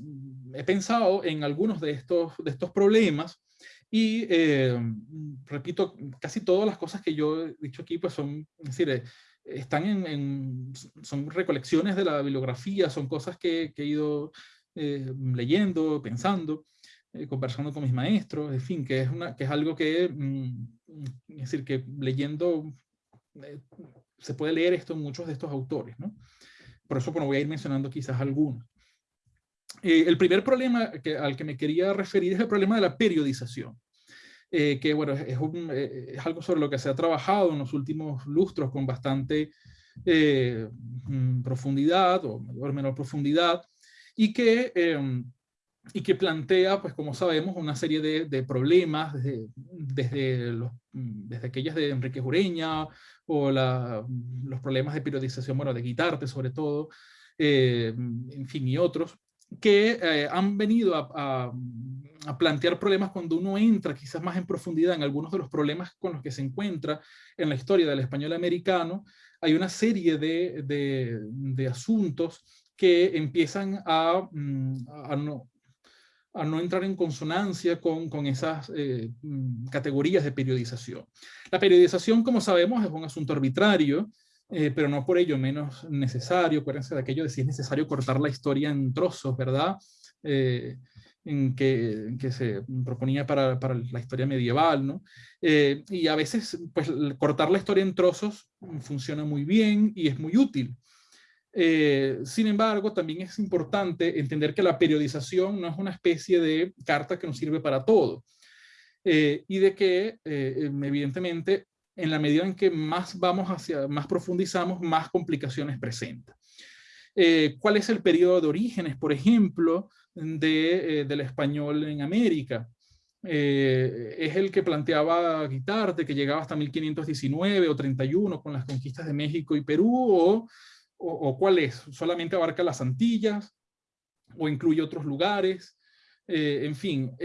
pensado en algunos de estos, de estos problemas y em, repito, casi todas las cosas que yo he dicho aquí pues son, es decir, eh, están en, son recolecciones de la bibliografía, son cosas que, he ido eh, leyendo, pensando, eh, conversando con mis maestros, en fin, que es, una, que es algo que, mm, es decir, que leyendo se puede leer esto en muchos de estos autores, ¿no? Por eso bueno, voy a ir mencionando quizás algunos. Eh, el primer problema al que me quería referir es el problema de la periodización. Eh, que bueno, es, eh, es, algo sobre lo que se ha trabajado en los últimos lustros con bastante mm, profundidad o mayor menor profundidad y que, em, y que plantea, pues como sabemos, una serie de, de problemas desde, desde, los, desde aquellas de Enrique Jureña o la, los problemas de periodización, bueno, de Guitarte sobre todo, en fin, y otros, que eh, han venido a, plantear problemas cuando uno entra quizás más en profundidad en algunos de los problemas con los que se encuentra en la historia del español americano, hay una serie de, de, asuntos que empiezan a, mm, a, no, a, no, entrar en consonancia con, con esas eh, mm, categorías de periodización. La periodización, como sabemos, es un asunto arbitrario, eh, pero no por ello menos necesario. Acuérdense de aquello de si es necesario cortar la historia en trozos, ¿verdad? Eh, que, que, se proponía para, para, la historia medieval, ¿no? Y a veces, pues, cortar la historia en trozos funciona muy bien y es muy útil. Sin embargo, también es importante entender que la periodización no es una especie de carta que nos sirve para todo. y de que, evidentemente, en la medida en que más vamos hacia, más profundizamos, más complicaciones presenta. Eh, ¿Cuál es el periodo de orígenes, por ejemplo, de, eh, del español en América? Eh, es el que planteaba Guitarte, que llegaba hasta 1519 o 31 con las conquistas de México y Perú, o, o, cuál es? ¿Solamente abarca las Antillas o incluye otros lugares? en fin,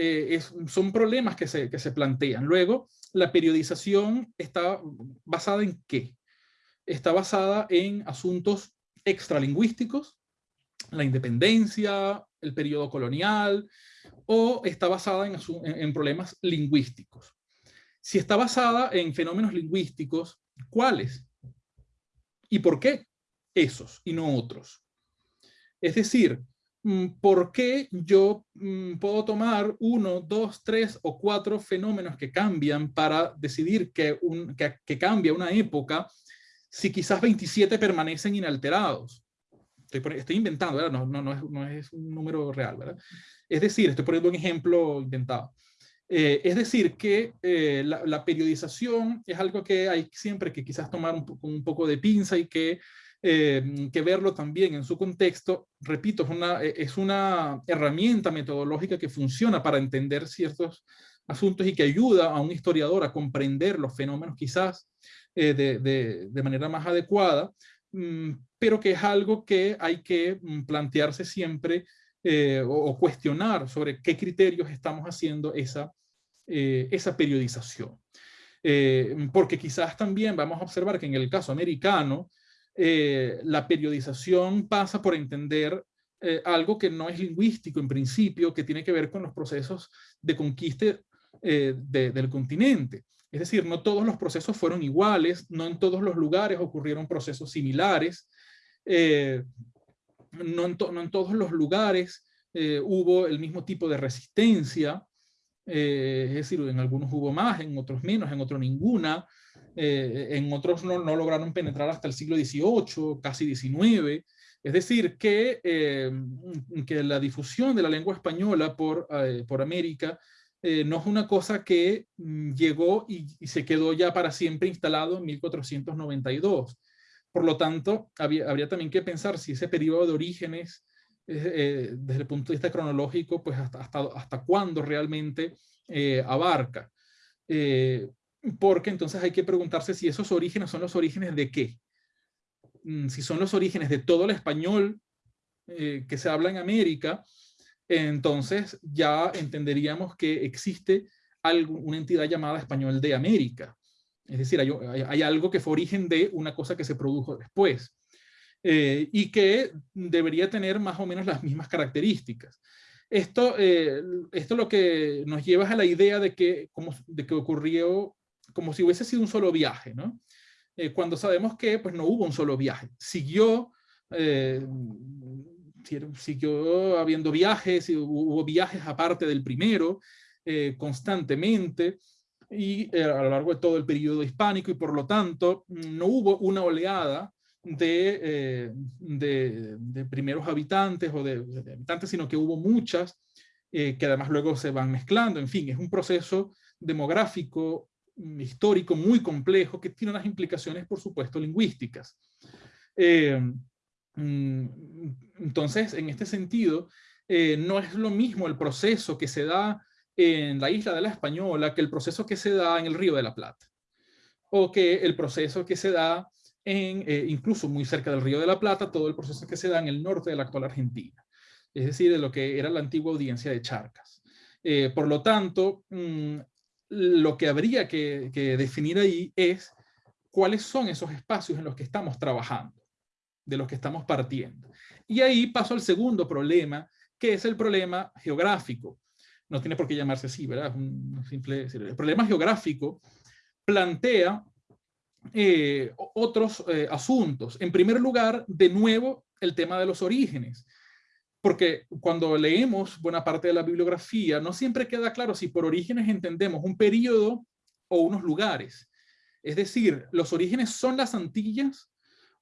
son problemas que se, que se plantean. Luego, la periodización está basada en qué? Está basada en asuntos extralingüísticos, la independencia, el periodo colonial, o está basada en, problemas lingüísticos. Si está basada en fenómenos lingüísticos, ¿cuáles? ¿Y por qué esos y no otros? Es decir, Mm, ¿por qué yo mm, puedo tomar uno, dos, tres o cuatro fenómenos que cambian para decidir que, un, que, cambia una época si quizás 27 permanecen inalterados? Estoy, inventando, ¿verdad? No, no, no, es, un número real, ¿verdad? Es decir, estoy poniendo un ejemplo inventado. Eh, es decir, que eh, la, periodización es algo que hay siempre que quizás tomar un, un poco de pinza y que eh, que verlo también en su contexto, repito, es una, eh, es una herramienta metodológica que funciona para entender ciertos asuntos y que ayuda a un historiador a comprender los fenómenos quizás eh, de, de, manera más adecuada, mm, pero que es algo que hay que mm, plantearse siempre o, cuestionar sobre qué criterios estamos haciendo esa, esa periodización. porque quizás también vamos a observar que en el caso americano, eh, la periodización pasa por entender eh, algo que no es lingüístico en principio, que tiene que ver con los procesos de conquista eh, del continente. Es decir, no todos los procesos fueron iguales, no en todos los lugares ocurrieron procesos similares, no en, no, en todos los lugares hubo el mismo tipo de resistencia, es decir, en algunos hubo más, en otros menos, en otros ninguna. Eh, en otros no, lograron penetrar hasta el siglo XVIII, casi XIX. Es decir, que, eh, que la difusión de la lengua española por, eh, por América no es una cosa que mm, llegó y, se quedó ya para siempre instalado en 1492. Por lo tanto, habría también que pensar si ese periodo de orígenes, desde el punto de vista cronológico, pues hasta, hasta, hasta cuándo realmente abarca porque entonces hay que preguntarse si esos orígenes son los orígenes de qué. Mm, si son los orígenes de todo el español que se habla en América, entonces ya entenderíamos que existe una entidad llamada español de América. Es decir, hay, algo que fue origen de una cosa que se produjo después. Eh, y que debería tener más o menos las mismas características. Esto, eh, esto lo que nos lleva a la idea de que, como, de que ocurrió como si hubiese sido un solo viaje, ¿no? Eh, cuando sabemos que pues, no hubo un solo viaje. Siguió, siguió habiendo viajes, hubo viajes aparte del primero, constantemente, y a lo largo de todo el periodo hispánico, y por lo tanto no hubo una oleada eh, de, de, primeros habitantes o de, habitantes, sino que hubo muchas eh, que además luego se van mezclando. En fin, es un proceso demográfico, histórico, muy complejo, que tiene unas implicaciones, por supuesto, lingüísticas. Eh, mm, entonces, en este sentido, no es lo mismo el proceso que se da en la isla de la Española que el proceso que se da en el Río de la Plata, o que el proceso que se da en, eh, incluso muy cerca del Río de la Plata, todo el proceso que se da en el norte de la actual Argentina, es decir, de lo que era la antigua audiencia de Charcas. Eh, por lo tanto, mm, lo que habría que, definir ahí es cuáles son esos espacios en los que estamos trabajando, de los que estamos partiendo. Y ahí paso al segundo problema, que es el problema geográfico. No tiene por qué llamarse así, ¿verdad? un simple, el problema geográfico plantea eh, otros eh, asuntos. En primer lugar, de nuevo, el tema de los orígenes. Porque cuando leemos buena parte de la bibliografía, no siempre queda claro si por orígenes entendemos un periodo o unos lugares. Es decir, los orígenes son las Antillas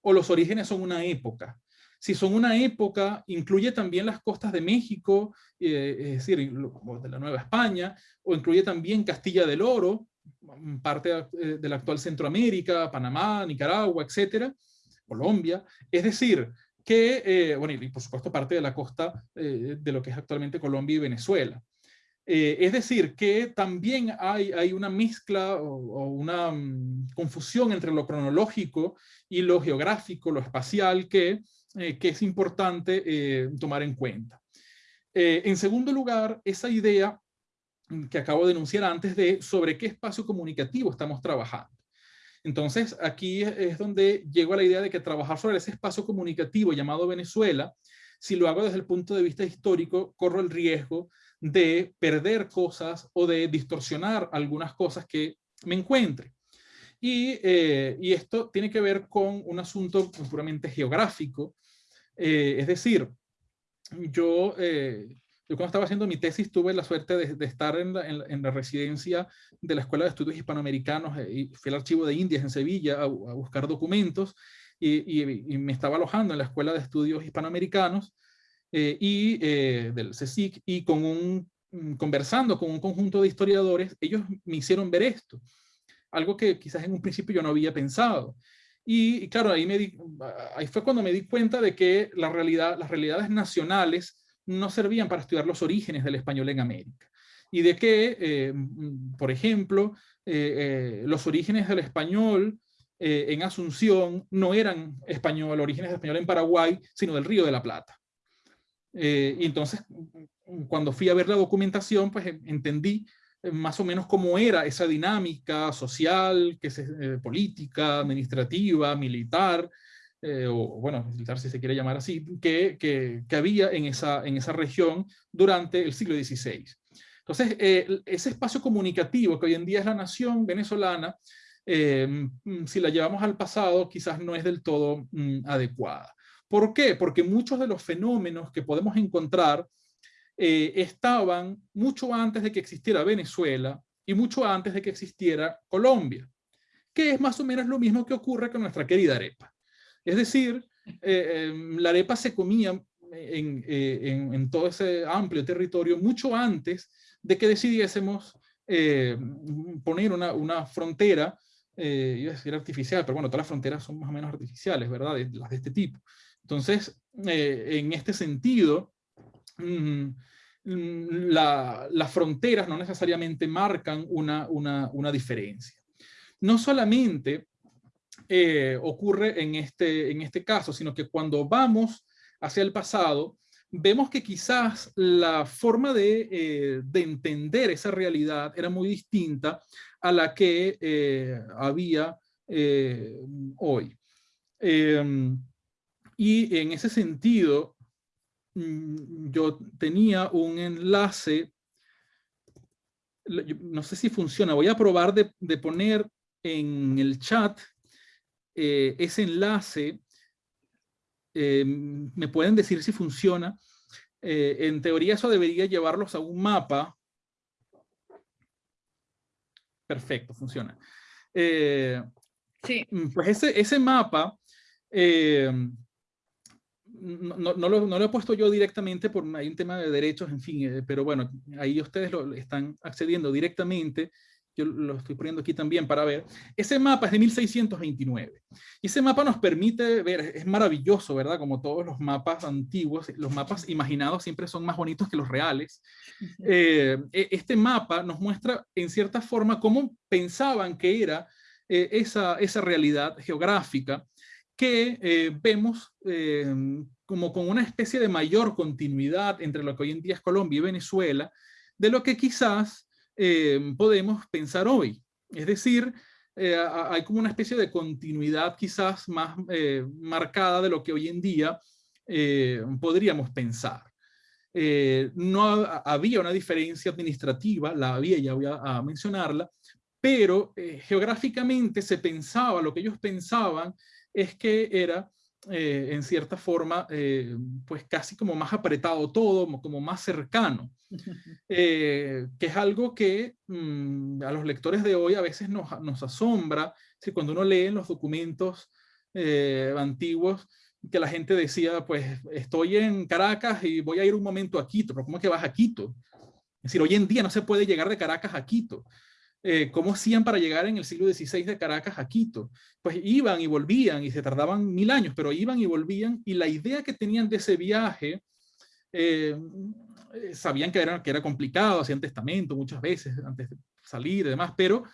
o los orígenes son una época. Si son una época, incluye también las costas de México, eh, es decir, de la Nueva España, o incluye también Castilla del Oro, parte eh, de la actual Centroamérica, Panamá, Nicaragua, etcétera, Colombia. Es decir, que, eh, bueno, y por supuesto parte de la costa eh, de lo que es actualmente Colombia y Venezuela. es decir, que también hay, hay una mezcla o, una mm, confusión entre lo cronológico y lo geográfico, lo espacial, que, que es importante tomar en cuenta. en segundo lugar, esa idea que acabo de enunciar antes de sobre qué espacio comunicativo estamos trabajando. Entonces, aquí es donde llego a la idea de que trabajar sobre ese espacio comunicativo llamado Venezuela, si lo hago desde el punto de vista histórico, corro el riesgo de perder cosas o de distorsionar algunas cosas que me encuentre. Y, eh, esto tiene que ver con un asunto puramente geográfico, eh, es decir, yo eh, yo cuando estaba haciendo mi tesis tuve la suerte de, estar en la, en, la, residencia de la Escuela de Estudios Hispanoamericanos eh, y fui al Archivo de Indias en Sevilla a, buscar documentos y, y, me estaba alojando en la Escuela de Estudios Hispanoamericanos eh, y eh, del CSIC y con un, mm, conversando con un conjunto de historiadores, ellos me hicieron ver esto, algo que quizás en un principio yo no había pensado. Y, claro, ahí, me ahí fue cuando me di cuenta de que la realidad, las realidades nacionales no servían para estudiar los orígenes del español en América. Y de que, eh, mm, por ejemplo, eh, eh, los orígenes del español en Asunción no eran español, orígenes del español en Paraguay, sino del Río de la Plata. y entonces, mm, cuando fui a ver la documentación, pues entendí más o menos cómo era esa dinámica social, que se, política, administrativa, militar, eh, o bueno, si se quiere llamar así, que, que, que, había en esa, en esa región durante el siglo XVI. Entonces, eh, ese espacio comunicativo que hoy en día es la nación venezolana, eh, mm, si la llevamos al pasado, quizás no es del todo mm, adecuada. ¿Por qué? Porque muchos de los fenómenos que podemos encontrar estaban mucho antes de que existiera Venezuela y mucho antes de que existiera Colombia, que es más o menos lo mismo que ocurre con nuestra querida arepa. Es decir, eh, em, la arepa se comía eh, en, todo ese amplio territorio mucho antes de que decidiésemos eh, poner una, frontera, iba a decir artificial, pero bueno, todas las fronteras son más o menos artificiales, ¿verdad? las de este tipo. Entonces, en este sentido, mm, las fronteras no necesariamente marcan una, una diferencia. No solamente eh, ocurre en este, en este caso, sino que cuando vamos hacia el pasado, vemos que quizás la forma de, eh, entender esa realidad era muy distinta a la que eh, había hoy. Em, y en ese sentido, mm, yo tenía un enlace, no sé si funciona, voy a probar de poner en el chat ese enlace eh, me pueden decir si funciona. Eh, en teoría eso debería llevarlos a un mapa. Perfecto, funciona. Eh, sí. Pues ese, ese mapa, no, no, lo, no, lo, he puesto yo directamente por hay un tema de derechos, en fin, pero bueno, ahí ustedes lo están accediendo directamente yo lo estoy poniendo aquí también para ver, ese mapa es de 1629. Y ese mapa nos permite ver, es maravilloso, ¿verdad? Como todos los mapas antiguos, los mapas imaginados siempre son más bonitos que los reales. Eh, e, este mapa nos muestra en cierta forma cómo pensaban que era eh, esa, esa realidad geográfica que eh, vemos como con una especie de mayor continuidad entre lo que hoy en día es Colombia y Venezuela, de lo que quizás eh, podemos pensar hoy. Es decir, eh, hay como una especie de continuidad quizás más eh, marcada de lo que hoy en día podríamos pensar. no había una diferencia administrativa, la había, ya voy a, mencionarla, pero geográficamente se pensaba, lo que ellos pensaban es que era en cierta forma, pues casi como más apretado todo, como más cercano. Eh, que es algo que mm, a los lectores de hoy a veces nos, asombra, si cuando uno lee los documentos eh, antiguos, que la gente decía, pues estoy en Caracas y voy a ir un momento a Quito, ¿cómo que vas a Quito? Es decir, hoy en día no se puede llegar de Caracas a Quito. Eh, ¿Cómo hacían para llegar en el siglo XVI de Caracas a Quito? Pues iban y volvían y se tardaban mil años, pero iban y volvían y la idea que tenían de ese viaje eh, eh, sabían que era, que era complicado, hacían testamento muchas veces antes de salir y demás, pero,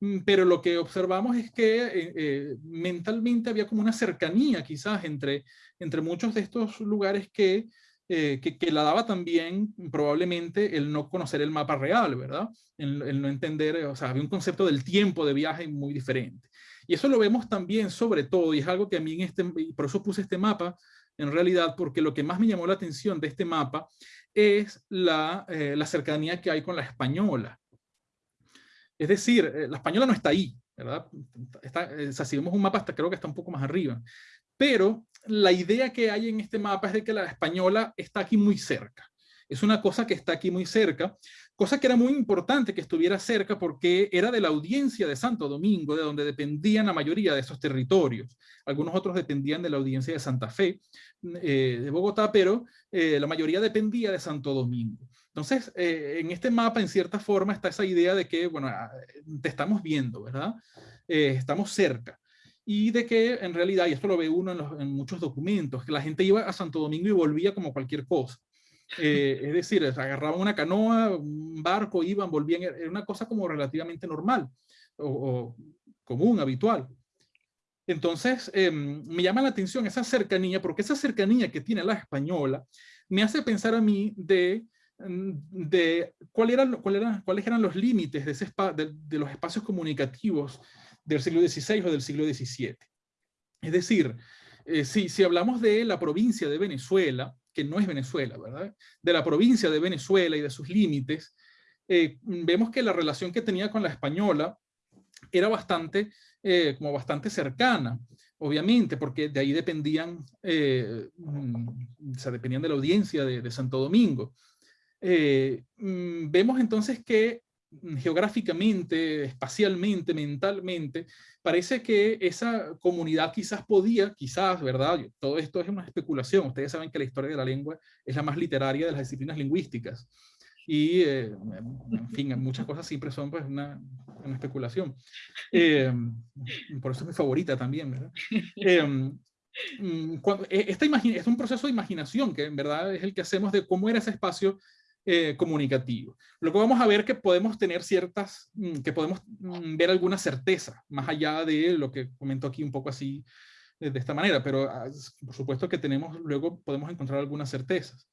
mm, pero lo que observamos es que eh, eh, mentalmente había como una cercanía quizás entre, entre muchos de estos lugares que, que, que, la daba también probablemente el no conocer el mapa real, ¿verdad? El, no entender, o sea, había un concepto del tiempo de viaje muy diferente. Y eso lo vemos también sobre todo, y es algo que a mí en este, por eso puse este mapa, en realidad, porque lo que más me llamó la atención de este mapa es la, eh, la cercanía que hay con la española. Es decir, eh, la española no está ahí, ¿verdad? Está, sea, si vemos un mapa, hasta creo que está un poco más arriba. Pero la idea que hay en este mapa es de que la española está aquí muy cerca. Es una cosa que está aquí muy cerca, cosa que era muy importante que estuviera cerca porque era de la audiencia de Santo Domingo, de donde dependían la mayoría de esos territorios. Algunos otros dependían de la audiencia de Santa Fe, eh, de Bogotá, pero eh, la mayoría dependía de Santo Domingo. Entonces, eh, en este mapa, en cierta forma, está esa idea de que, bueno, ah, te estamos viendo, ¿verdad? estamos cerca. Y de que, en realidad, y esto lo ve uno en, en, muchos documentos, que la gente iba a Santo Domingo y volvía como cualquier cosa. Es decir, agarraban una canoa, un barco, iban, volvían, era una cosa como relativamente normal o, o común, habitual. Entonces, em, me llama la atención esa cercanía, porque esa cercanía que tiene la española me hace pensar a mí de, mm, de cuál eran, cuál eran, cuáles eran los límites de, ese los espacios comunicativos del siglo XVI o del siglo XVII. Es decir, eh, si, si hablamos de la provincia de Venezuela, que no es Venezuela, ¿verdad? De la provincia de Venezuela y de sus límites, eh, vemos que la relación que tenía con la española era bastante eh, como bastante cercana, obviamente, porque de ahí dependían, eh, mm, o dependían de la audiencia de, Santo Domingo. Eh, mm, vemos entonces que geográficamente, espacialmente, mentalmente, parece que esa comunidad quizás podía, quizás, ¿verdad? Todo esto es una especulación. Ustedes saben que la historia de la lengua es la más literaria de las disciplinas lingüísticas y, eh, en fin, muchas cosas siempre son pues una, especulación. Eh, por eso es mi favorita también, ¿verdad? Eh, mm, cuando, esta es un proceso de imaginación que en verdad es el que hacemos de cómo era ese espacio comunicativo. Luego vamos a ver que podemos tener ciertas, mm, que podemos mm, ver alguna certeza, más allá de lo que comento aquí un poco así de esta manera, pero ah, por supuesto que tenemos, luego podemos encontrar algunas certezas.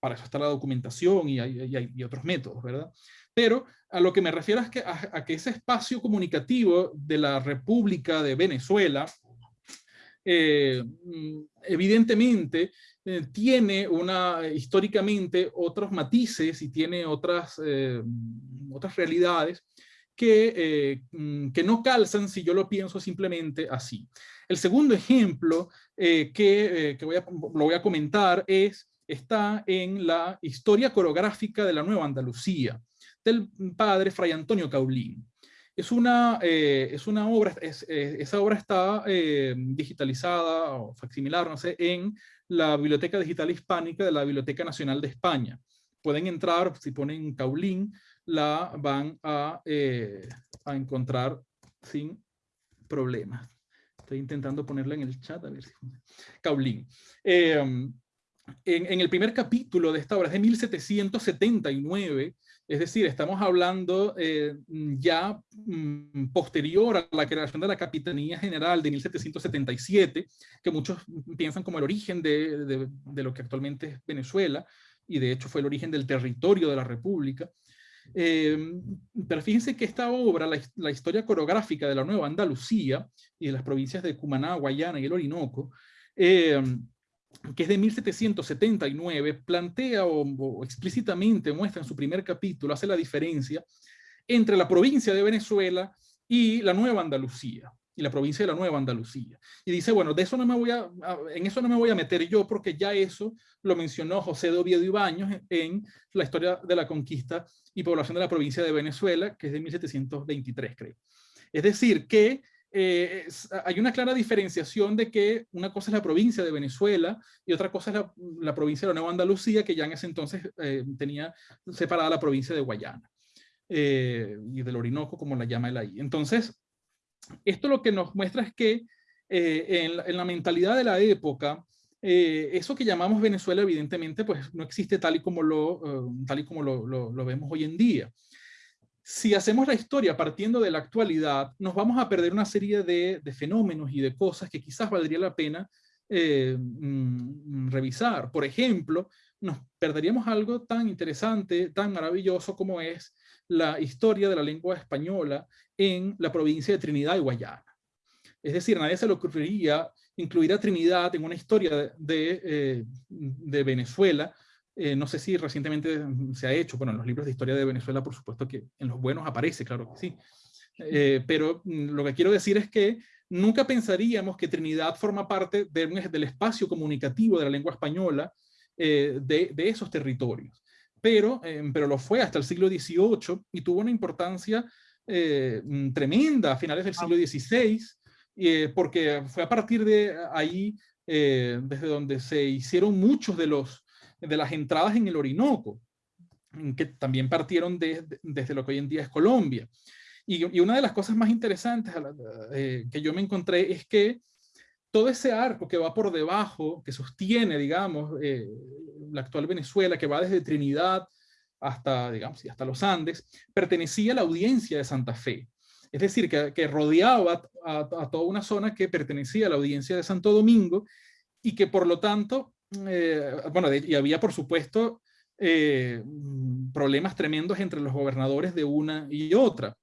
Para eso está la documentación y hay, otros métodos, ¿verdad? Pero a lo que me refiero es que, a, que ese espacio comunicativo de la República de Venezuela, eh, mm, evidentemente eh, tiene una, históricamente otros matices y tiene otras, eh, otras realidades que, mm, que no calzan si yo lo pienso simplemente así. El segundo ejemplo que, que voy a, lo voy a comentar es, está en la historia coreográfica de la Nueva Andalucía del padre Fray Antonio Caulín. Es una, eh, es una obra, es, eh, esa obra está eh, digitalizada o facsimilar, no sé, en la Biblioteca Digital Hispánica de la Biblioteca Nacional de España. Pueden entrar, si ponen Caulín, la van a, a encontrar sin problemas. Estoy intentando ponerla en el chat, a ver si Caulín. en, en, el primer capítulo de esta obra, es de 1779, es decir, estamos hablando eh, ya mm, posterior a la creación de la Capitanía General de 1777, que muchos piensan como el origen de, lo que actualmente es Venezuela, y de hecho fue el origen del territorio de la República. Eh, pero fíjense que esta obra, la, historia coreográfica de la Nueva Andalucía y de las provincias de Cumaná, Guayana y el Orinoco, eh, que es de 1779, plantea o, explícitamente muestra en su primer capítulo, hace la diferencia entre la provincia de Venezuela y la Nueva Andalucía, y la provincia de la Nueva Andalucía. Y dice, bueno, de eso no me voy a, en eso no me voy a meter yo, porque ya eso lo mencionó José de Oviedo y Baños en la historia de la conquista y población de la provincia de Venezuela, que es de 1723, creo. Es decir, que eh, hay una clara diferenciación de que una cosa es la provincia de Venezuela y otra cosa es la, provincia de la Nueva Andalucía, que ya en ese entonces eh, tenía separada la provincia de Guayana eh, y del Orinoco, como la llama él ahí. Entonces, esto lo que nos muestra es que en la, mentalidad de la época, eso que llamamos Venezuela, evidentemente, pues no existe tal y como lo, tal y como lo vemos hoy en día si hacemos la historia partiendo de la actualidad, nos vamos a perder una serie de, fenómenos y de cosas que quizás valdría la pena eh, mm, revisar. Por ejemplo, nos perderíamos algo tan interesante, tan maravilloso como es la historia de la lengua española en la provincia de Trinidad y Guayana. Es decir, nadie se le ocurriría incluir a Trinidad en una historia de, eh, de Venezuela eh, no sé si recientemente se ha hecho, bueno, en los libros de historia de Venezuela, por supuesto que en los buenos aparece, claro que sí. Eh, pero mm, lo que quiero decir es que nunca pensaríamos que Trinidad forma parte del espacio comunicativo de la lengua española eh, de, esos territorios. Pero, pero lo fue hasta el siglo XVIII y tuvo una importancia mm, tremenda a finales del siglo XVI, porque fue a partir de ahí desde donde se hicieron muchos de los de las entradas en el Orinoco, que también partieron desde lo que hoy en día es Colombia. Y, una de las cosas más interesantes eh, que yo me encontré es que todo ese arco que va por debajo, que sostiene, digamos, eh, la actual Venezuela, que va desde Trinidad hasta, digamos, y hasta los Andes, pertenecía a la audiencia de Santa Fe. Es decir, que, rodeaba a, toda una zona que pertenecía a la audiencia de Santo Domingo y que por lo tanto eh, bueno, y había por supuesto eh, problemas tremendos entre los gobernadores de una y otra,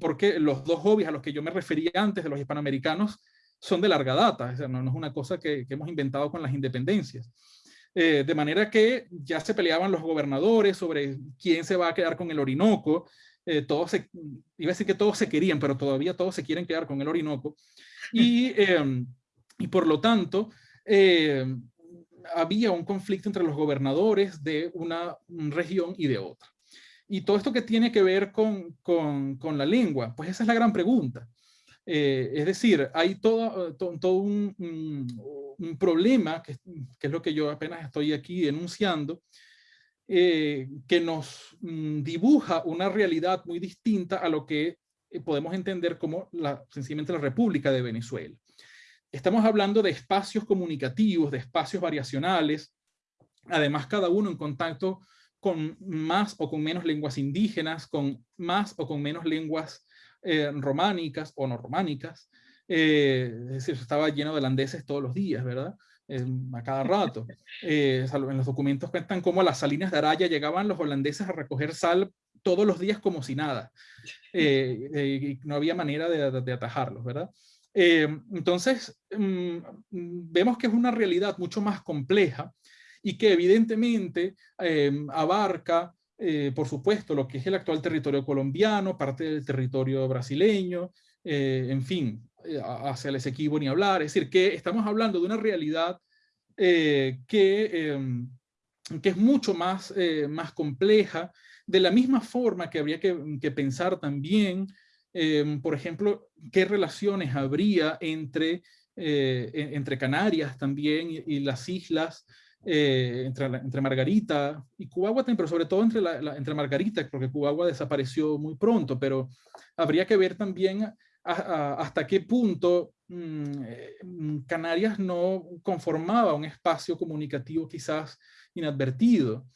porque los dos hobbies a los que yo me refería antes de los hispanoamericanos son de larga data, no, es una cosa que, hemos inventado con las independencias. Eh, de manera que ya se peleaban los gobernadores sobre quién se va a quedar con el Orinoco, todos se, iba a decir que todos se querían, pero todavía todos se quieren quedar con el Orinoco, y, y por lo tanto, había un conflicto entre los gobernadores de una región y de otra. Y todo esto que tiene que ver con, con, la lengua, pues esa es la gran pregunta. Eh, es decir, hay todo, todo, un, problema, que, que, es lo que yo apenas estoy aquí denunciando, eh, que nos mm, dibuja una realidad muy distinta a lo que podemos entender como la, sencillamente la República de Venezuela. Estamos hablando de espacios comunicativos, de espacios variacionales, además cada uno en contacto con más o con menos lenguas indígenas, con más o con menos lenguas eh, románicas o no románicas, es decir, estaba lleno de holandeses todos los días, ¿verdad? a cada rato. en los documentos cuentan cómo a las salinas de Araya llegaban los holandeses a recoger sal todos los días como si nada. no había manera de atajarlos, ¿verdad? Entonces, mm, vemos que es una realidad mucho más compleja y que evidentemente abarca eh, por supuesto, lo que es el actual territorio colombiano, parte del territorio brasileño, eh, en fin, eh, hacia el Esequibo ni hablar. Es decir, que estamos hablando de una realidad que, em, que es mucho más, más compleja, de la misma forma que habría que, pensar también, em, por ejemplo, qué relaciones habría entre, entre Canarias también y las islas eh, entre, entre, Margarita y Cubagua, pero sobre todo entre, la, entre Margarita, porque Cubagua desapareció muy pronto, pero habría que ver también hasta qué punto mm, eh, Canarias no conformaba un espacio comunicativo quizás inadvertido.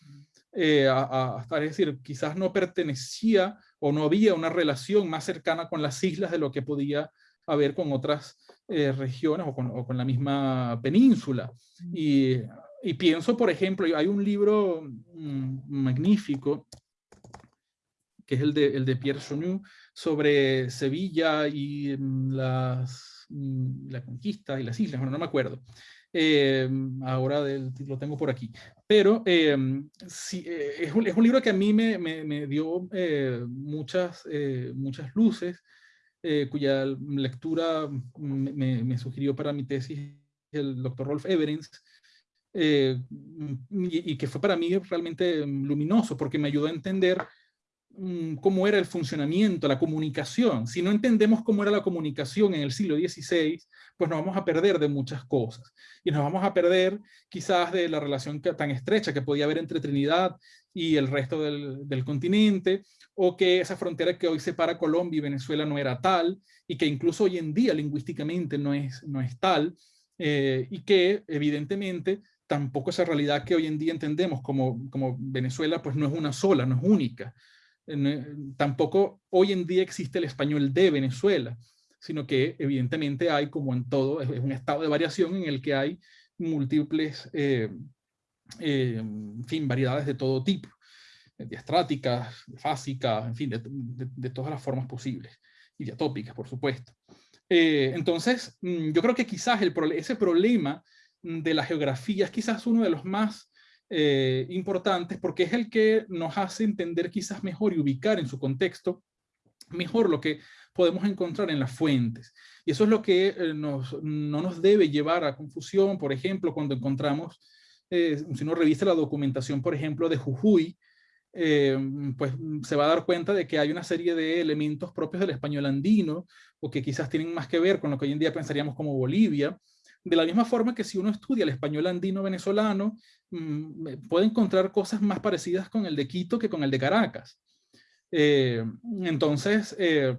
Eh, hasta, es decir, quizás no pertenecía o no había una relación más cercana con las islas de lo que podía haber con otras regiones o con, o con, la misma península. Y y pienso, por ejemplo, hay un libro mm, magnífico, que es el de, el de Pierre Chonu, sobre Sevilla y mm, las, mm, la conquista y las islas, bueno, no me acuerdo. Eh, ahora lo tengo por aquí. Pero eh, sí, eh, es, un, es, un, libro que a mí me, me, me dio muchas, muchas luces, cuya lectura me, me, sugirió para mi tesis el doctor Rolf Everens, eh, y, que fue para mí realmente luminoso porque me ayudó a entender cómo era el funcionamiento, la comunicación. Si no entendemos cómo era la comunicación en el siglo XVI, pues nos vamos a perder de muchas cosas. Y nos vamos a perder quizás de la relación tan estrecha que podía haber entre Trinidad y el resto del, del continente, o que esa frontera que hoy separa Colombia y Venezuela no era tal, y que incluso hoy en día lingüísticamente no es, no es tal, eh, y que evidentemente tampoco esa realidad que hoy en día entendemos como, como Venezuela, pues no es una sola, no es única. Eh, tampoco hoy en día existe el español de Venezuela, sino que evidentemente hay, como en todo, es un estado de variación en el que hay múltiples, eh, eh, en fin, variedades de todo tipo, diastráticas, fásicas, en fin, de, todas las formas posibles, y diatópicas, por supuesto. entonces, mm, yo creo que quizás el, ese problema de la geografía es quizás uno de los más eh, importantes porque es el que nos hace entender quizás mejor y ubicar en su contexto mejor lo que podemos encontrar en las fuentes. Y eso es lo que eh, no nos debe llevar a confusión, por ejemplo, cuando encontramos, eh, si uno revisa la documentación, por ejemplo, de Jujuy, pues se va a dar cuenta de que hay una serie de elementos propios del español andino, o que quizás tienen más que ver con lo que hoy en día pensaríamos como Bolivia, de la misma forma que si uno estudia el español andino venezolano, mm, puede encontrar cosas más parecidas con el de Quito que con el de Caracas. Eh, entonces, eh,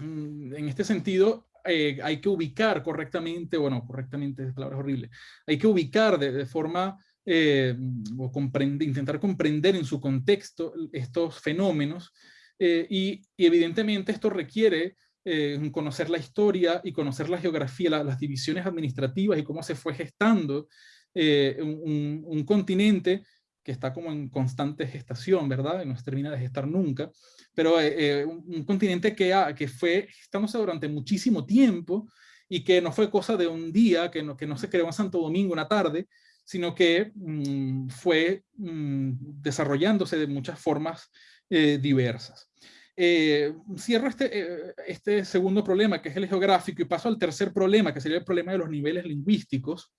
mm, en este sentido, eh, hay que ubicar correctamente, bueno, correctamente, es palabra horrible, hay que ubicar de, forma, o intentar comprender en su contexto estos fenómenos, y, evidentemente esto requiere eh, conocer la historia y conocer la geografía, las divisiones administrativas y cómo se fue gestando eh, un, continente que está como en constante gestación, ¿verdad? Y no se termina de gestar nunca, pero eh, un, continente que, que fue gestándose durante muchísimo tiempo y que no fue cosa de un día, que no, que no se creó en Santo Domingo una tarde, sino que mm, fue mm, desarrollándose de muchas formas diversas. Eh, cierro este, eh, este segundo problema, que es el geográfico, y paso al tercer problema, que sería el problema de los niveles lingüísticos,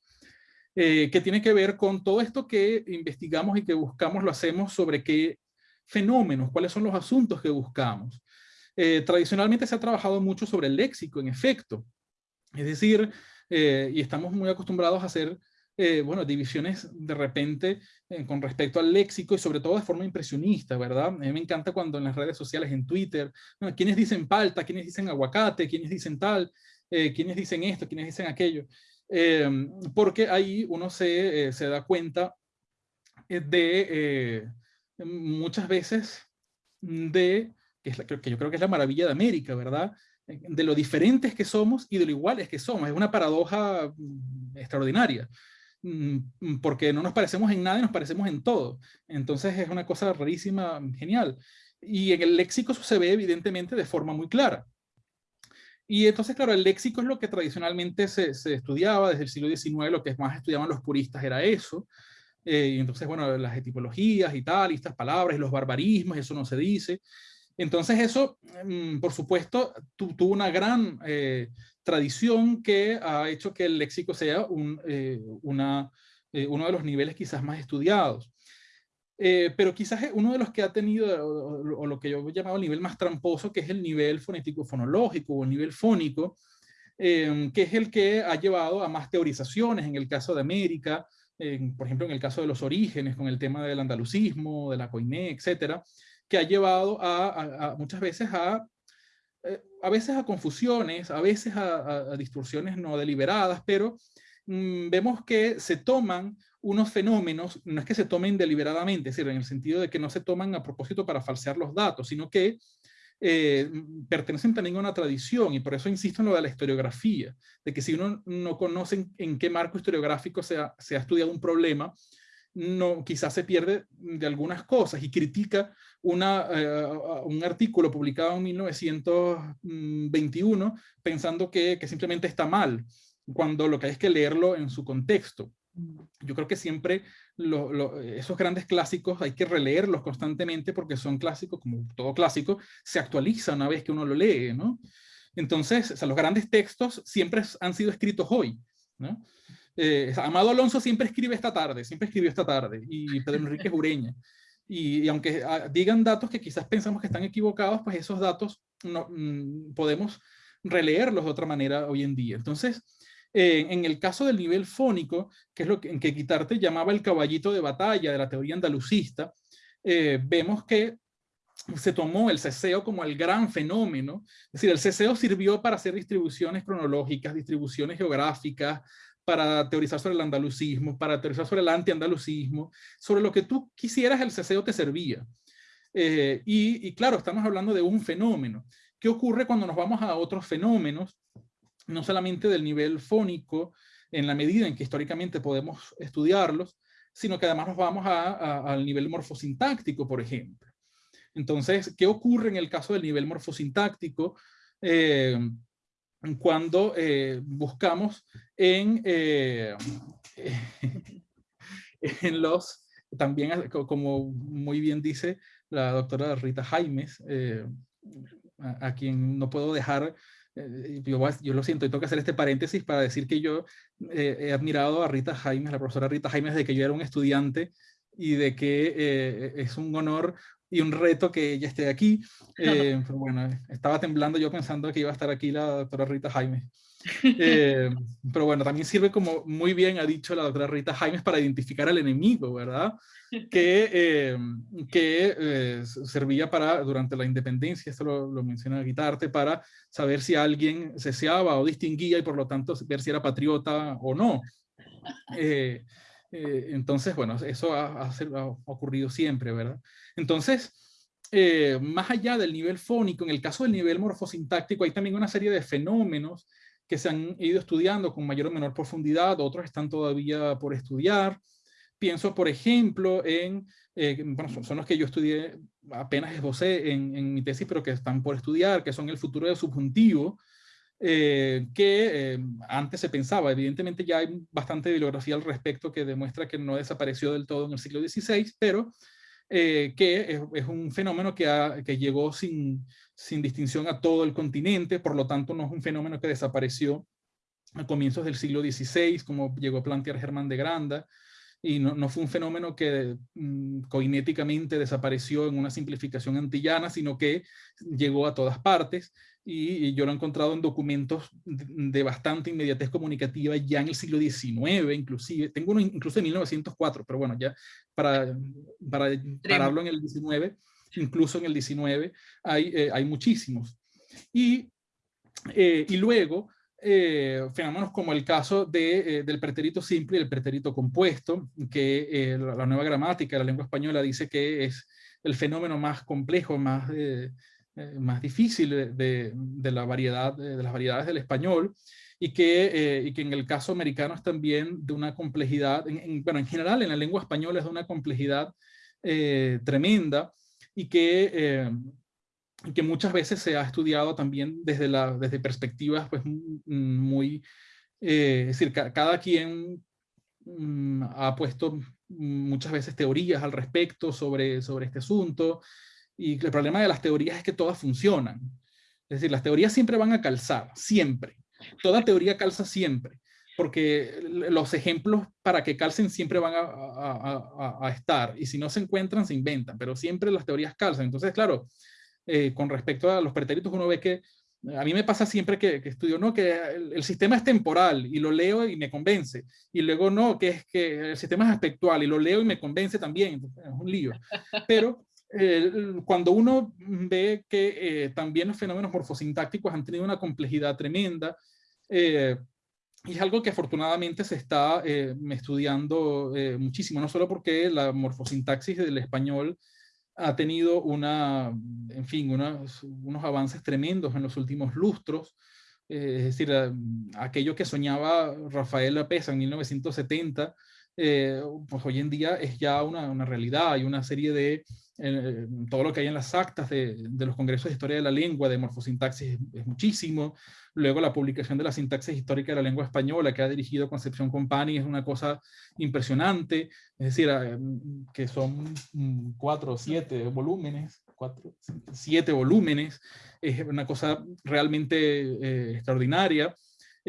eh, que tiene que ver con todo esto que investigamos y que buscamos, lo hacemos sobre qué fenómenos, cuáles son los asuntos que buscamos. tradicionalmente se ha trabajado mucho sobre el léxico, en efecto. Es decir, y estamos muy acostumbrados a hacer eh, bueno, divisiones de repente eh, con respecto al léxico y sobre todo de forma impresionista, ¿verdad? A mí me encanta cuando en las redes sociales, en Twitter, bueno, quienes dicen palta, quienes dicen aguacate, quienes dicen tal, eh, quienes dicen esto, quienes dicen aquello, em, porque ahí uno se, se da cuenta de muchas veces de, que, es la, que yo creo que es la maravilla de América, ¿verdad? de lo diferentes que somos y de lo iguales que somos. Es una paradoja mm, extraordinaria, porque no nos parecemos en nada y nos parecemos en todo. Entonces es una cosa rarísima, genial. Y en el léxico eso se ve evidentemente de forma muy clara. Y entonces, claro, el léxico es lo que tradicionalmente se, se estudiaba desde el siglo XIX, lo que más estudiaban los puristas era eso. Eh, y entonces, bueno, las etimologías y tal, y estas palabras, y los barbarismos, eso no se dice. Entonces eso, mm, por supuesto, tuvo una gran eh, tradición que ha hecho que el léxico sea eh, una, uno de los niveles quizás más estudiados. pero quizás uno de los que ha tenido, o, lo que yo he llamado el nivel más tramposo, que es el nivel fonético-fonológico o el nivel fónico, que es el que ha llevado a más teorizaciones en el caso de América, por ejemplo, en el caso de los orígenes, con el tema del andalucismo, de la coiné, etcétera, que ha llevado a, muchas veces a, eh, a veces a confusiones, a veces a, distorsiones no deliberadas, pero mm, vemos que se toman unos fenómenos, no es que se tomen deliberadamente, es decir, en el sentido de que no se toman a propósito para falsear los datos, sino que eh, pertenecen también a una tradición y por eso insisto en lo de la historiografía, de que si uno no conoce en, qué marco historiográfico se ha, se ha, estudiado un problema, no, quizás se pierde de algunas cosas y critica una, eh, un artículo publicado en 1921 pensando que, que simplemente está mal, cuando lo que hay es que leerlo en su contexto. Yo creo que siempre esos grandes clásicos hay que releerlos constantemente porque son clásicos, como todo clásico, se actualiza una vez que uno lo lee, ¿no? Entonces, o sea, los grandes textos siempre han sido escritos hoy, ¿no? Eh, Amado Alonso siempre escribe esta tarde, siempre escribió esta tarde, y Pedro Enrique Jureña. Y, aunque ah, digan datos que quizás pensamos que están equivocados, pues esos datos no, mm, podemos releerlos de otra manera hoy en día. Entonces, eh, en el caso del nivel fónico, que es lo que Quitarte llamaba el caballito de batalla de la teoría andalucista, eh, vemos que se tomó el ceseo como el gran fenómeno. Es decir, el ceseo sirvió para hacer distribuciones cronológicas, distribuciones geográficas, para teorizar sobre el andalucismo, para teorizar sobre el antiandalucismo, sobre lo que tú quisieras el ceseo te servía. Eh, y, claro, estamos hablando de un fenómeno. ¿Qué ocurre cuando nos vamos a otros fenómenos? No solamente del nivel fónico, en la medida en que históricamente podemos estudiarlos, sino que además nos vamos a, al nivel morfosintáctico, por ejemplo. Entonces, ¿qué ocurre en el caso del nivel morfosintáctico? Eh, cuando eh, buscamos en, eh, en los, también como muy bien dice la doctora Rita Jaimes, eh, a, quien no puedo dejar, yo, yo, lo siento, y tengo que hacer este paréntesis para decir que yo he admirado a Rita Jaimes, la profesora Rita Jaimes, desde que yo era un estudiante y de que es un honor y un reto que ella esté aquí. Eh, pero bueno, estaba temblando yo pensando que iba a estar aquí la doctora Rita Jaime. Eh, pero bueno, también sirve como muy bien ha dicho la doctora Rita Jaimes para identificar al enemigo, ¿verdad? Que, eh, que servía para, durante la independencia, esto lo, lo menciona Guitarte, para saber si alguien ceseaba o distinguía y por lo tanto ver si era patriota o no. entonces, bueno, eso ha, ocurrido siempre, ¿verdad? Entonces, eh, más allá del nivel fónico, en el caso del nivel morfosintáctico, hay también una serie de fenómenos que se han ido estudiando con mayor o menor profundidad, otros están todavía por estudiar. Pienso, por ejemplo, en, eh, bueno, son, los que yo estudié, apenas esbocé en, en mi tesis, pero que están por estudiar, que son el futuro del subjuntivo, eh, que antes se pensaba, evidentemente ya hay bastante bibliografía al respecto que demuestra que no desapareció del todo en el siglo XVI, pero eh, que es, un fenómeno que, llegó sin, sin, distinción a todo el continente, por lo tanto no es un fenómeno que desapareció a comienzos del siglo XVI, como llegó a plantear Germán de Granda, y no, no fue un fenómeno que mm, coinéticamente desapareció en una simplificación antillana, sino que llegó a todas partes, y, yo lo he encontrado en documentos de, bastante inmediatez comunicativa ya en el siglo XIX, inclusive. Tengo uno incluso de 1904, pero bueno, ya para, para pararlo en el 19, incluso en el 19, hay, eh, hay muchísimos. Y, eh, y luego, eh, fenómenos como el caso de, del pretérito simple y el pretérito compuesto, que la, la, nueva gramática de la lengua española dice que es el fenómeno más complejo, más más difícil de, de, la variedad, de las variedades del español, y que, y que en el caso americano es también de una complejidad, bueno, en general en la lengua española es de una complejidad tremenda, y que que muchas veces se ha estudiado también desde, la, desde perspectivas pues, muy, eh, es decir, cada quien mm, ha puesto muchas veces teorías al respecto sobre, sobre este asunto, y el problema de las teorías es que todas funcionan. Es decir, las teorías siempre van a calzar, siempre. Toda teoría calza siempre, porque los ejemplos para que calcen siempre van a, estar, y si no se encuentran, se inventan, pero siempre las teorías calzan. Entonces, claro, eh, con respecto a los pretéritos, uno ve que a mí me pasa siempre que, estudio, no, que el, sistema es temporal y lo leo y me convence. Y luego no, que es que el sistema es aspectual y lo leo y me convence también. es un lío. Pero cuando uno ve que eh, también los fenómenos morfosintácticos han tenido una complejidad tremenda, eh, y es algo que afortunadamente se está estudiando muchísimo, no solo porque la morfosintaxis del español ha tenido una, en fin, unos, avances tremendos en los últimos lustros. Eh, es decir, eh, aquello que soñaba Rafael Lapesa en 1970, eh, pues hoy en día es ya una, realidad. Hay una serie de, todo lo que hay en las actas de, los congresos de historia de la lengua, de morfosintaxis, es, muchísimo. Luego la publicación de la sintaxis histórica de la lengua española que ha dirigido Concepción Company es una cosa impresionante. Es decir, eh, que son cuatro o siete volúmenes, cuatro, siete volúmenes. Es una cosa realmente eh, extraordinaria.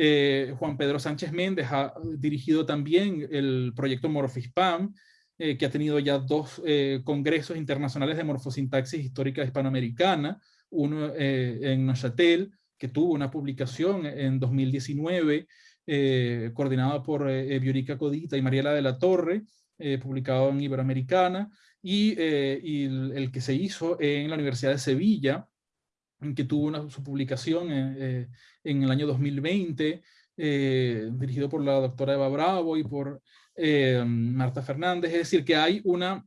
Eh, Juan Pedro Sánchez Méndez ha dirigido también el proyecto Morfispam, eh, que ha tenido ya dos eh, congresos internacionales de morfosintaxis histórica hispanoamericana, uno en Neuchâtel, que tuvo una publicación en 2019, coordinada por Biorica Codita y Mariela de la Torre, publicado en Iberoamericana, y, y el, que se hizo en la Universidad de Sevilla, que tuvo una, su publicación en el año 2020, dirigido por la doctora Eva Bravo y por eh, Marta Fernández, es decir, que hay una,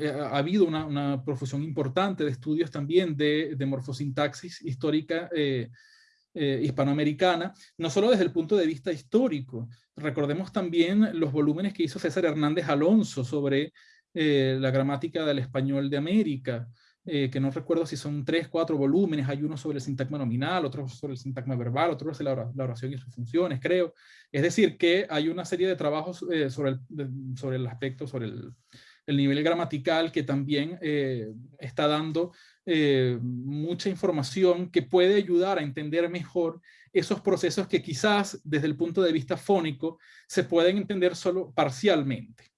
eh, ha habido una, profusión importante de estudios también de, de morfosintaxis histórica eh, hispanoamericana, no solo desde el punto de vista histórico, recordemos también los volúmenes que hizo César Hernández Alonso sobre la gramática del español de América, eh, que no recuerdo si son tres, cuatro volúmenes, hay uno sobre el sintagma nominal, otro sobre el sintagma verbal, otro sobre la oración y sus funciones, creo. Es decir, que hay una serie de trabajos eh, sobre, el, sobre el aspecto, sobre el, el nivel gramatical que también eh, está dando mucha información que puede ayudar a entender mejor esos procesos que quizás desde el punto de vista fónico se pueden entender solo parcialmente.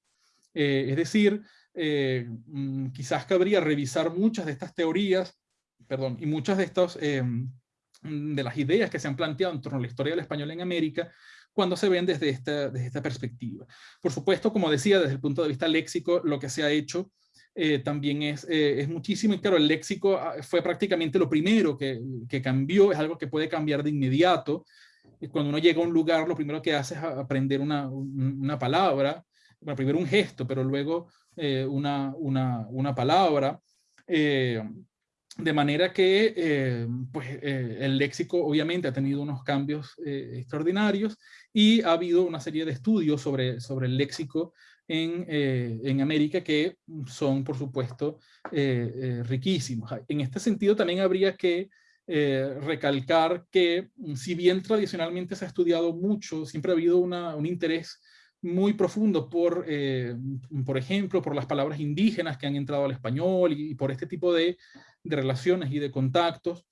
es decir, eh, mm, quizás cabría revisar muchas de estas teorías, perdón, y muchas de estos, eh, mm, de las ideas que se han planteado en torno a la historia del español en América, cuando se ven desde esta, desde esta perspectiva. Por supuesto, como decía, desde el punto de vista léxico, lo que se ha hecho eh, también es, es muchísimo, y claro, el léxico ah, fue prácticamente lo primero que, que cambió, es algo que puede cambiar de inmediato, cuando uno llega a un lugar, lo primero que hace es aprender una, una palabra, bueno, primero un gesto, pero luego eh, una, una, una, palabra. Eh, de manera que eh, pues, el léxico obviamente ha tenido unos cambios extraordinarios y ha habido una serie de estudios sobre, sobre el léxico en, en América que son, por supuesto, riquísimos. En este sentido también habría que recalcar que si bien tradicionalmente se ha estudiado mucho, siempre ha habido una, un interés muy profundo por, eh, por ejemplo, por las palabras indígenas que han entrado al español y, por este tipo de, de, relaciones y de contactos.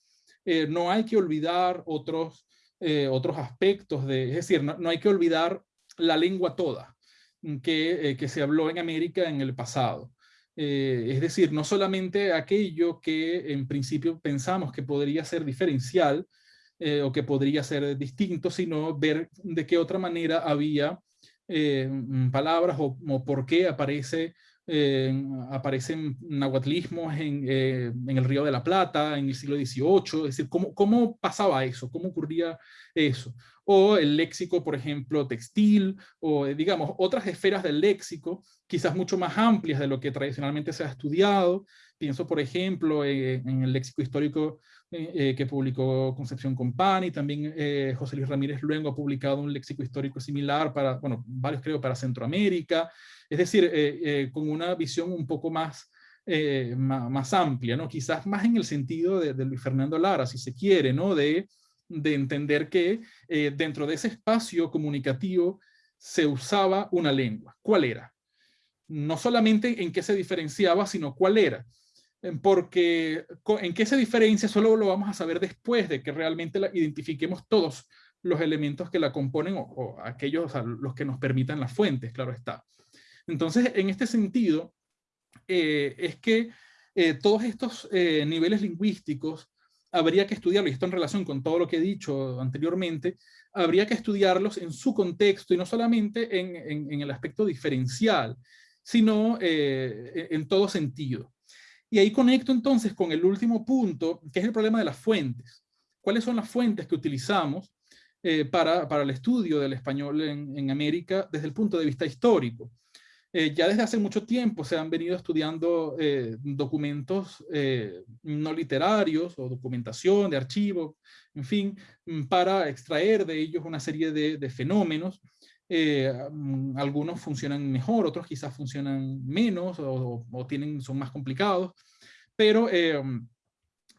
Eh, no hay que olvidar otros, eh, otros aspectos, de, es decir, no, hay que olvidar la lengua toda que, que, se habló en América en el pasado. es decir, no solamente aquello que en principio pensamos que podría ser diferencial o que podría ser distinto, sino ver de qué otra manera había eh, mm, palabras o, por qué aparece, eh, aparecen nahuatlismos en, eh, en, el Río de la Plata en el siglo XVIII, es decir, cómo, cómo pasaba eso, cómo ocurría eso. O el léxico, por ejemplo, textil, o digamos, otras esferas del léxico, quizás mucho más amplias de lo que tradicionalmente se ha estudiado, Pienso, por ejemplo, en el léxico histórico que publicó Concepción Compani, también José Luis Ramírez Luengo ha publicado un léxico histórico similar para, bueno, varios creo, para Centroamérica, es decir, con una visión un poco más eh, más, amplia, ¿no? quizás más en el sentido de, Luis Fernando Lara, si se quiere, ¿no? de, de entender que eh, dentro de ese espacio comunicativo se usaba una lengua. ¿Cuál era? No solamente en qué se diferenciaba, sino cuál era. Porque en qué se diferencia solo lo vamos a saber después de que realmente la identifiquemos todos los elementos que la componen o, aquellos los que nos permitan las fuentes, claro está. Entonces, en este sentido, eh, es que eh, todos estos eh, niveles lingüísticos habría que estudiarlos, y esto en relación con todo lo que he dicho anteriormente, habría que estudiarlos en su contexto y no solamente en, el aspecto diferencial, sino e, en todo sentido. Y ahí conecto entonces con el último punto, que es el problema de las fuentes. ¿Cuáles son las fuentes que utilizamos para, para, el estudio del español en, América desde el punto de vista histórico? Eh, ya desde hace mucho tiempo se han venido estudiando eh, documentos eh, no literarios o documentación de archivos, en fin, para extraer de ellos una serie de, fenómenos. Mm, algunos funcionan mejor, otros quizás funcionan menos o, tienen, son más complicados, pero mm,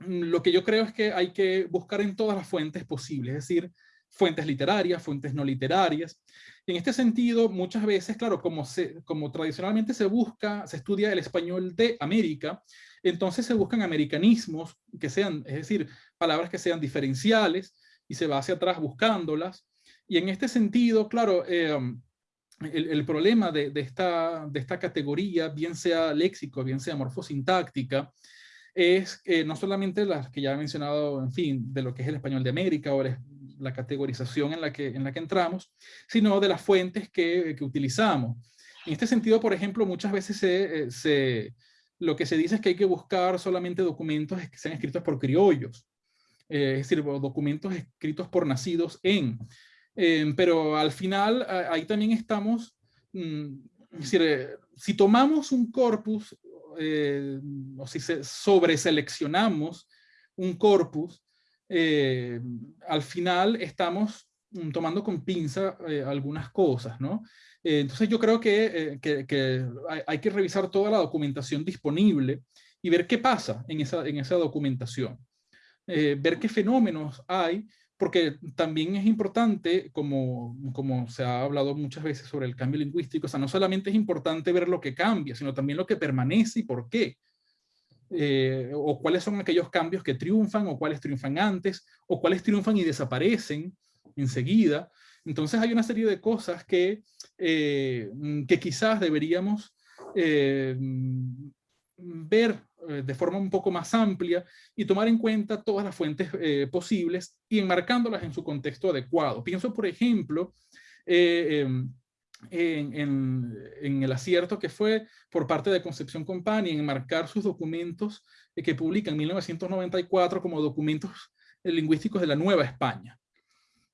lo que yo creo es que hay que buscar en todas las fuentes posibles, es decir, fuentes literarias, fuentes no literarias, en este sentido, muchas veces, claro, como, como tradicionalmente se busca, se estudia el español de América, entonces se buscan americanismos que sean, es decir, palabras que sean diferenciales y se va hacia atrás buscándolas. Y en este sentido, claro, em, el, problema de, esta, de esta categoría, bien sea léxico, bien sea morfosintáctica, es que no solamente las que ya he mencionado, en fin, de lo que es el español de América o el, la categorización en la, que, en la que entramos, sino de las fuentes que, que utilizamos. En este sentido, por ejemplo, muchas veces se, eh, se, lo que se dice es que hay que buscar solamente documentos que sean escritos por criollos, eh, es decir, documentos escritos por nacidos en. Eh, pero al final, ahí también estamos, mm, es decir, si tomamos un corpus, o si se sobreseleccionamos un corpus, eh, al final estamos mm, tomando con pinza eh, algunas cosas, ¿no? Eh, entonces yo creo que, hay, que revisar toda la documentación disponible y ver qué pasa en esa, en esa documentación. ver qué fenómenos hay, porque también es importante, como, como se ha hablado muchas veces sobre el cambio lingüístico, o sea, no solamente es importante ver lo que cambia, sino también lo que permanece y por qué. Eh, o cuáles son aquellos cambios que triunfan, o cuáles triunfan antes, o cuáles triunfan y desaparecen enseguida. Entonces hay una serie de cosas que, eh, que quizás deberíamos eh, ver de forma un poco más amplia y tomar en cuenta todas las fuentes posibles y enmarcándolas en su contexto adecuado. Pienso, por ejemplo, em, en, el acierto que fue por parte de Concepción Company en marcar sus documentos eh, que publica en 1994 como documentos eh, lingüísticos de la Nueva España,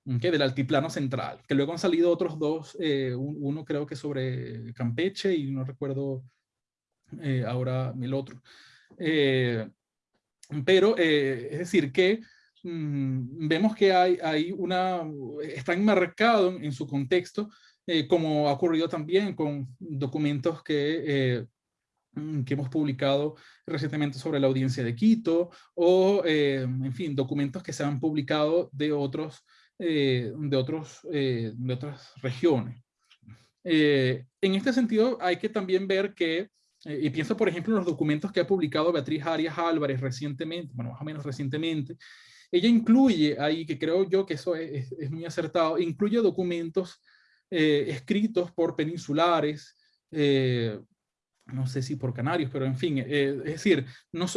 del Altiplano Central, que luego han salido otros dos, eh, uno creo que sobre Campeche y no recuerdo ahora el otro. pero es decir que mm, vemos que hay, hay una, está enmarcado en su contexto eh, como ha ocurrido también con documentos que, eh, mm, que hemos publicado recientemente sobre la audiencia de Quito, o, eh, en fin, documentos que se han publicado de, otros, de, otros, de otras regiones. en este sentido, hay que también ver que, y pienso por ejemplo en los documentos que ha publicado Beatriz Arias Álvarez recientemente, bueno, más o menos recientemente, ella incluye ahí, que creo yo que eso es, es muy acertado, incluye documentos eh, escritos por peninsulares, eh, no sé si por canarios, pero en fin, eh, es decir,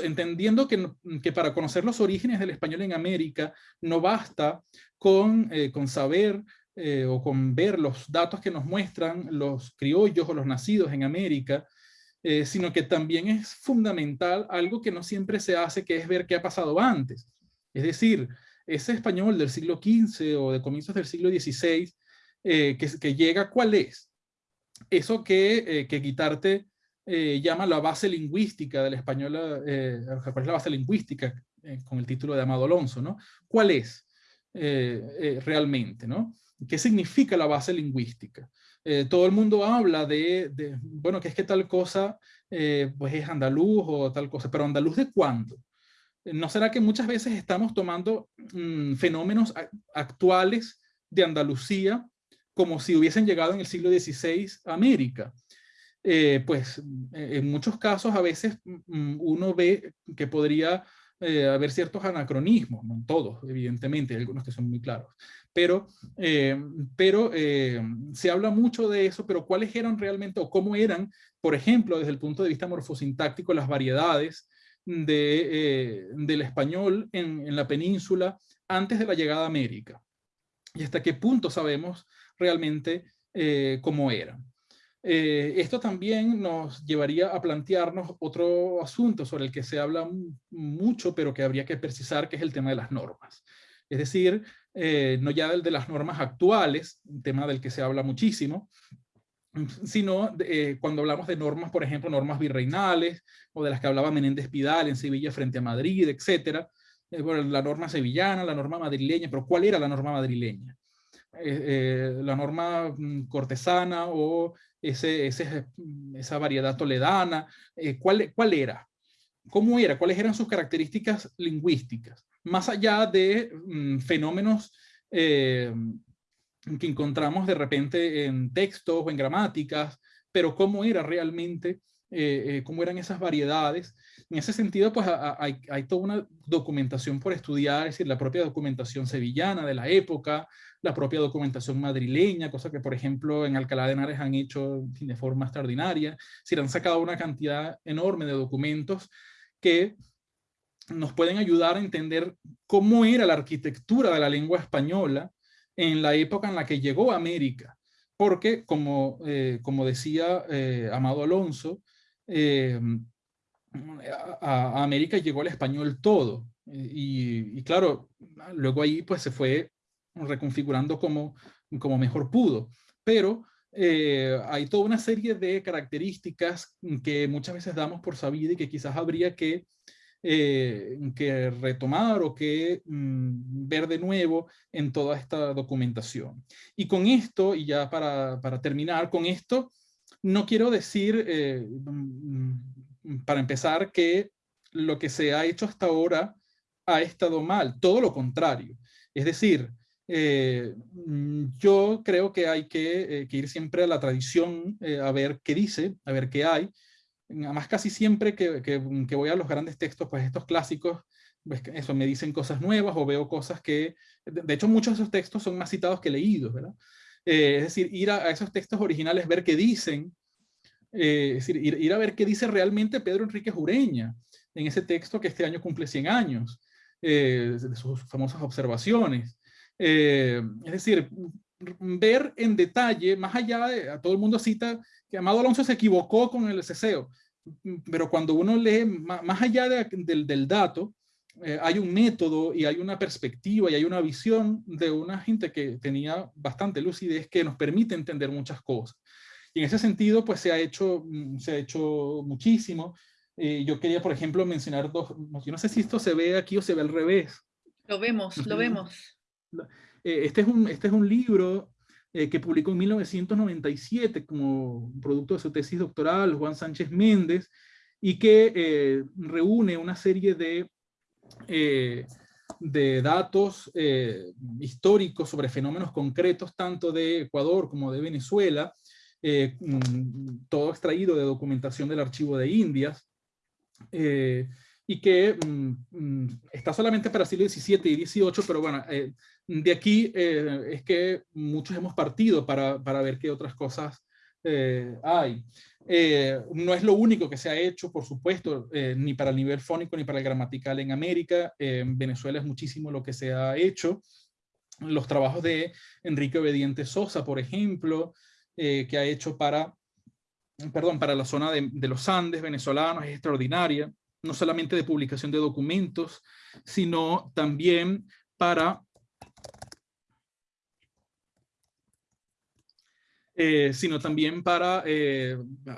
entendiendo que, que, para conocer los orígenes del español en América no basta con, con saber o con ver los datos que nos muestran los criollos o los nacidos en América, sino que también es fundamental algo que no siempre se hace, que es ver qué ha pasado antes. Es decir, ese español del siglo XV o de comienzos del siglo XVI eh, que, llega, ¿cuál es? Eso que, eh, que quitarte llama la base lingüística del español, ¿cuál es la base lingüística? con el título de Amado Alonso, ¿no? ¿Cuál es realmente, ¿no? ¿Qué significa la base lingüística? Todo el mundo habla de, bueno, que es que tal cosa pues es andaluz o tal cosa, pero andaluz de cuándo? ¿No será que muchas veces estamos tomando mm, fenómenos actuales de Andalucía como si hubiesen llegado en el siglo XVI a América? Eh, pues eh, en muchos casos a veces mm, uno ve que podría eh, haber ciertos anacronismos, no todos, evidentemente, hay algunos que son muy claros, pero, pero se habla mucho de eso, pero cuáles eran realmente o cómo eran, por ejemplo, desde el punto de vista morfosintáctico, las variedades de, eh, del español en, la península antes de la llegada a América. Y hasta qué punto sabemos realmente eh, cómo era. Eh, esto también nos llevaría a plantearnos otro asunto sobre el que se habla mucho, pero que habría que precisar, que es el tema de las normas. Es decir, no ya el de las normas actuales, un tema del que se habla muchísimo, sino eh, cuando hablamos de normas, por ejemplo, normas virreinales, o de las que hablaba Menéndez Pidal en Sevilla frente a Madrid, etcétera, eh, la norma sevillana, la norma madrileña, pero ¿cuál era la norma madrileña? Eh, la norma mm, cortesana o ese, esa variedad toledana, ¿cuál, ¿cuál era? ¿Cómo era? ¿Cuáles eran sus características lingüísticas? Más allá de mm, fenómenos que encontramos de repente en textos o en gramáticas, pero cómo era realmente, eh, eh, cómo eran esas variedades. En ese sentido, pues hay, hay, toda una documentación por estudiar, es decir, la propia documentación sevillana de la época, la propia documentación madrileña, cosa que, por ejemplo, en Alcalá de Henares han hecho de forma extraordinaria, si han sacado una cantidad enorme de documentos que nos pueden ayudar a entender cómo era la arquitectura de la lengua española en la época en la que llegó a América, porque como, eh, como decía eh, Amado Alonso, eh, a, América llegó el español todo, y, claro, luego ahí pues se fue reconfigurando como, como mejor pudo, pero hay toda una serie de características que muchas veces damos por sabida y que quizás habría que eh, que retomar o que mm, ver de nuevo en toda esta documentación. Y con esto, y ya para, para terminar, con esto no quiero decir, eh, mm, para empezar, que lo que se ha hecho hasta ahora ha estado mal, todo lo contrario. Es decir, eh, mm, yo creo que hay que, que, ir siempre a la tradición a ver qué dice, a ver qué hay, Además, casi siempre que, que, voy a los grandes textos, pues estos clásicos, pues eso, me dicen cosas nuevas o veo cosas que, de hecho, muchos de esos textos son más citados que leídos, ¿verdad? Eh, es decir, ir a, esos textos originales, ver qué dicen, eh, es decir, ir, ir, a ver qué dice realmente Pedro Enrique Jureña en ese texto que este año cumple 100 años, eh, de sus famosas observaciones. es decir, ver en detalle, más allá de, a todo el mundo cita que Amado Alonso se equivocó con el ceseo, pero cuando uno lee más allá del, dato, eh, hay un método y hay una perspectiva y hay una visión de una gente que tenía bastante lucidez que nos permite entender muchas cosas. Y en ese sentido, pues se ha hecho, mm, se ha hecho muchísimo. Eh, yo quería, por ejemplo, mencionar dos, yo no sé si esto se ve aquí o se ve al revés. Lo vemos, lo vemos. Eh, este, es un, este es un libro eh, que publicó en 1997 como producto de su tesis doctoral, Juan Sánchez Méndez, y que eh, reúne una serie de, eh, de datos históricos sobre fenómenos concretos, tanto de Ecuador como de Venezuela, mm, todo extraído de documentación del Archivo de Indias, y que mm, mm, está solamente para siglo XVII y XVIII, pero bueno, de aquí eh, es que muchos hemos partido para, para ver qué otras cosas eh, hay. Eh, no es lo único que se ha hecho, por supuesto, ni para el nivel fónico ni para el gramatical en América. en Venezuela es muchísimo lo que se ha hecho. Los trabajos de Enrique Obediente Sosa, por ejemplo, que ha hecho para, perdón, para la zona de, de los Andes venezolanos, es extraordinaria. No solamente de publicación de documentos, sino también para sino también para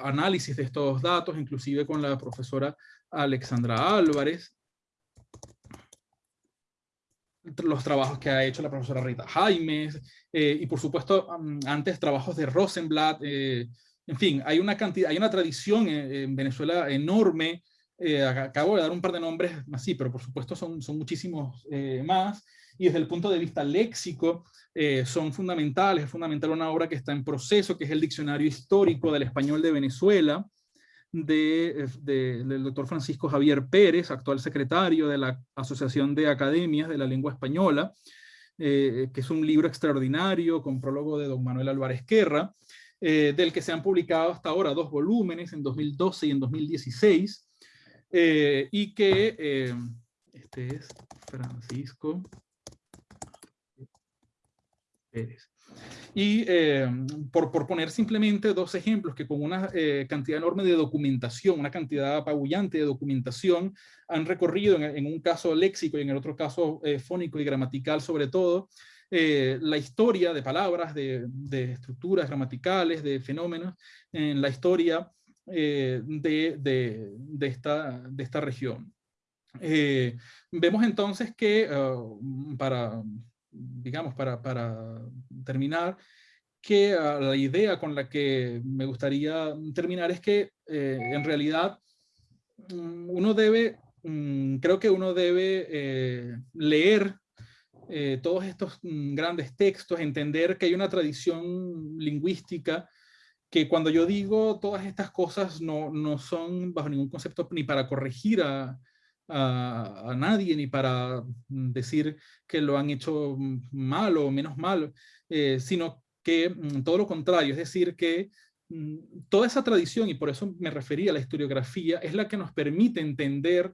análisis de estos datos, inclusive con la profesora Alexandra Álvarez, los trabajos que ha hecho la profesora Rita Jaimes, y por supuesto antes trabajos de Rosenblatt, en fin, hay una cantidad, hay una tradición en, Venezuela enorme. Eh, acabo de dar un par de nombres así, pero por supuesto son, son muchísimos eh, más. Y desde el punto de vista léxico, eh, son fundamentales. Es fundamental una obra que está en proceso, que es el Diccionario Histórico del Español de Venezuela, de, del doctor Francisco Javier Pérez, actual secretario de la Asociación de Academias de la Lengua Española, que es un libro extraordinario con prólogo de don Manuel Álvarez Guerra, eh, del que se han publicado hasta ahora dos volúmenes en 2012 y en 2016, eh, y que, eh, este es Francisco Pérez. Y por, por, poner simplemente dos ejemplos que con una cantidad enorme de documentación, una cantidad apabullante de documentación, han recorrido en, en un caso léxico y en el otro caso fónico y gramatical sobre todo, eh, la historia de palabras, de, estructuras gramaticales, de fenómenos en la historia eh, de, esta, de esta región. Eh, vemos entonces que, para, digamos, para, para terminar, que la idea con la que me gustaría terminar es que en realidad mm, uno debe, mm, creo que uno debe leer eh, todos estos mm, grandes textos, entender que hay una tradición lingüística que cuando yo digo todas estas cosas no, no son bajo ningún concepto ni para corregir a, a, nadie, ni para mm, decir que lo han hecho mm, mal o menos mal, eh, sino que todo lo contrario, es decir, que toda esa tradición, y por eso me refería a la historiografía, es la que nos permite entender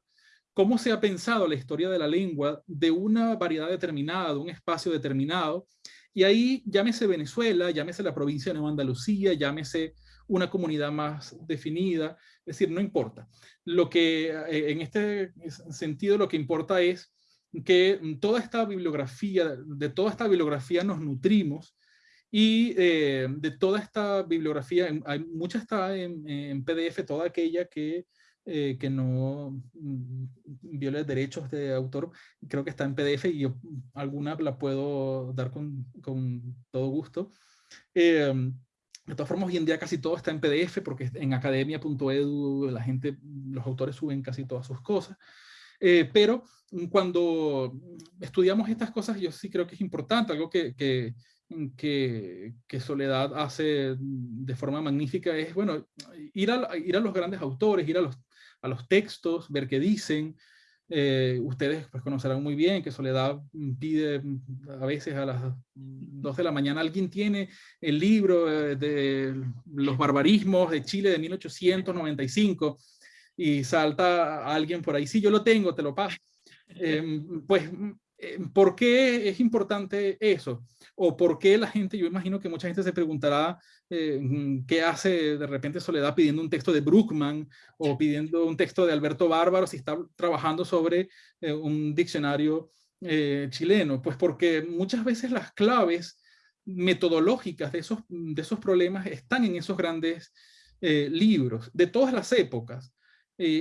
cómo se ha pensado la historia de la lengua de una variedad determinada, de un espacio determinado, y ahí llámese Venezuela, llámese la provincia de Nueva Andalucía, llámese una comunidad más definida, es decir, no importa. Lo que, eh, en este sentido, lo que importa es que toda esta bibliografía, de toda esta bibliografía nos nutrimos y eh, de toda esta bibliografía, hay, mucha está en, en PDF, toda aquella que eh, que no mm, viole derechos de autor, creo que está en PDF y yo alguna la puedo dar con, con todo gusto. Em, de todas formas, hoy en día casi todo está en PDF porque en academia.edu la gente, los autores suben casi todas sus cosas. Eh, pero cuando estudiamos estas cosas, yo sí creo que es importante, algo que, que, que, que, Soledad hace de forma magnífica es, bueno, ir a, ir a los grandes autores, ir a los a los textos, ver qué dicen. Eh, ustedes pues conocerán muy bien que Soledad pide a veces a las 2 de la mañana, alguien tiene el libro eh, de los barbarismos de Chile de 1895 y salta alguien por ahí, sí, yo lo tengo, te lo paso. Em, pues, ¿por qué es importante eso? ¿O por qué la gente, yo imagino que mucha gente se preguntará eh, mm, qué hace de repente Soledad pidiendo un texto de Bruckman o pidiendo un texto de Alberto Bárbaro si está trabajando sobre eh, un diccionario eh, chileno. Pues porque muchas veces las claves metodológicas de esos, de esos problemas están en esos grandes libros de todas las épocas.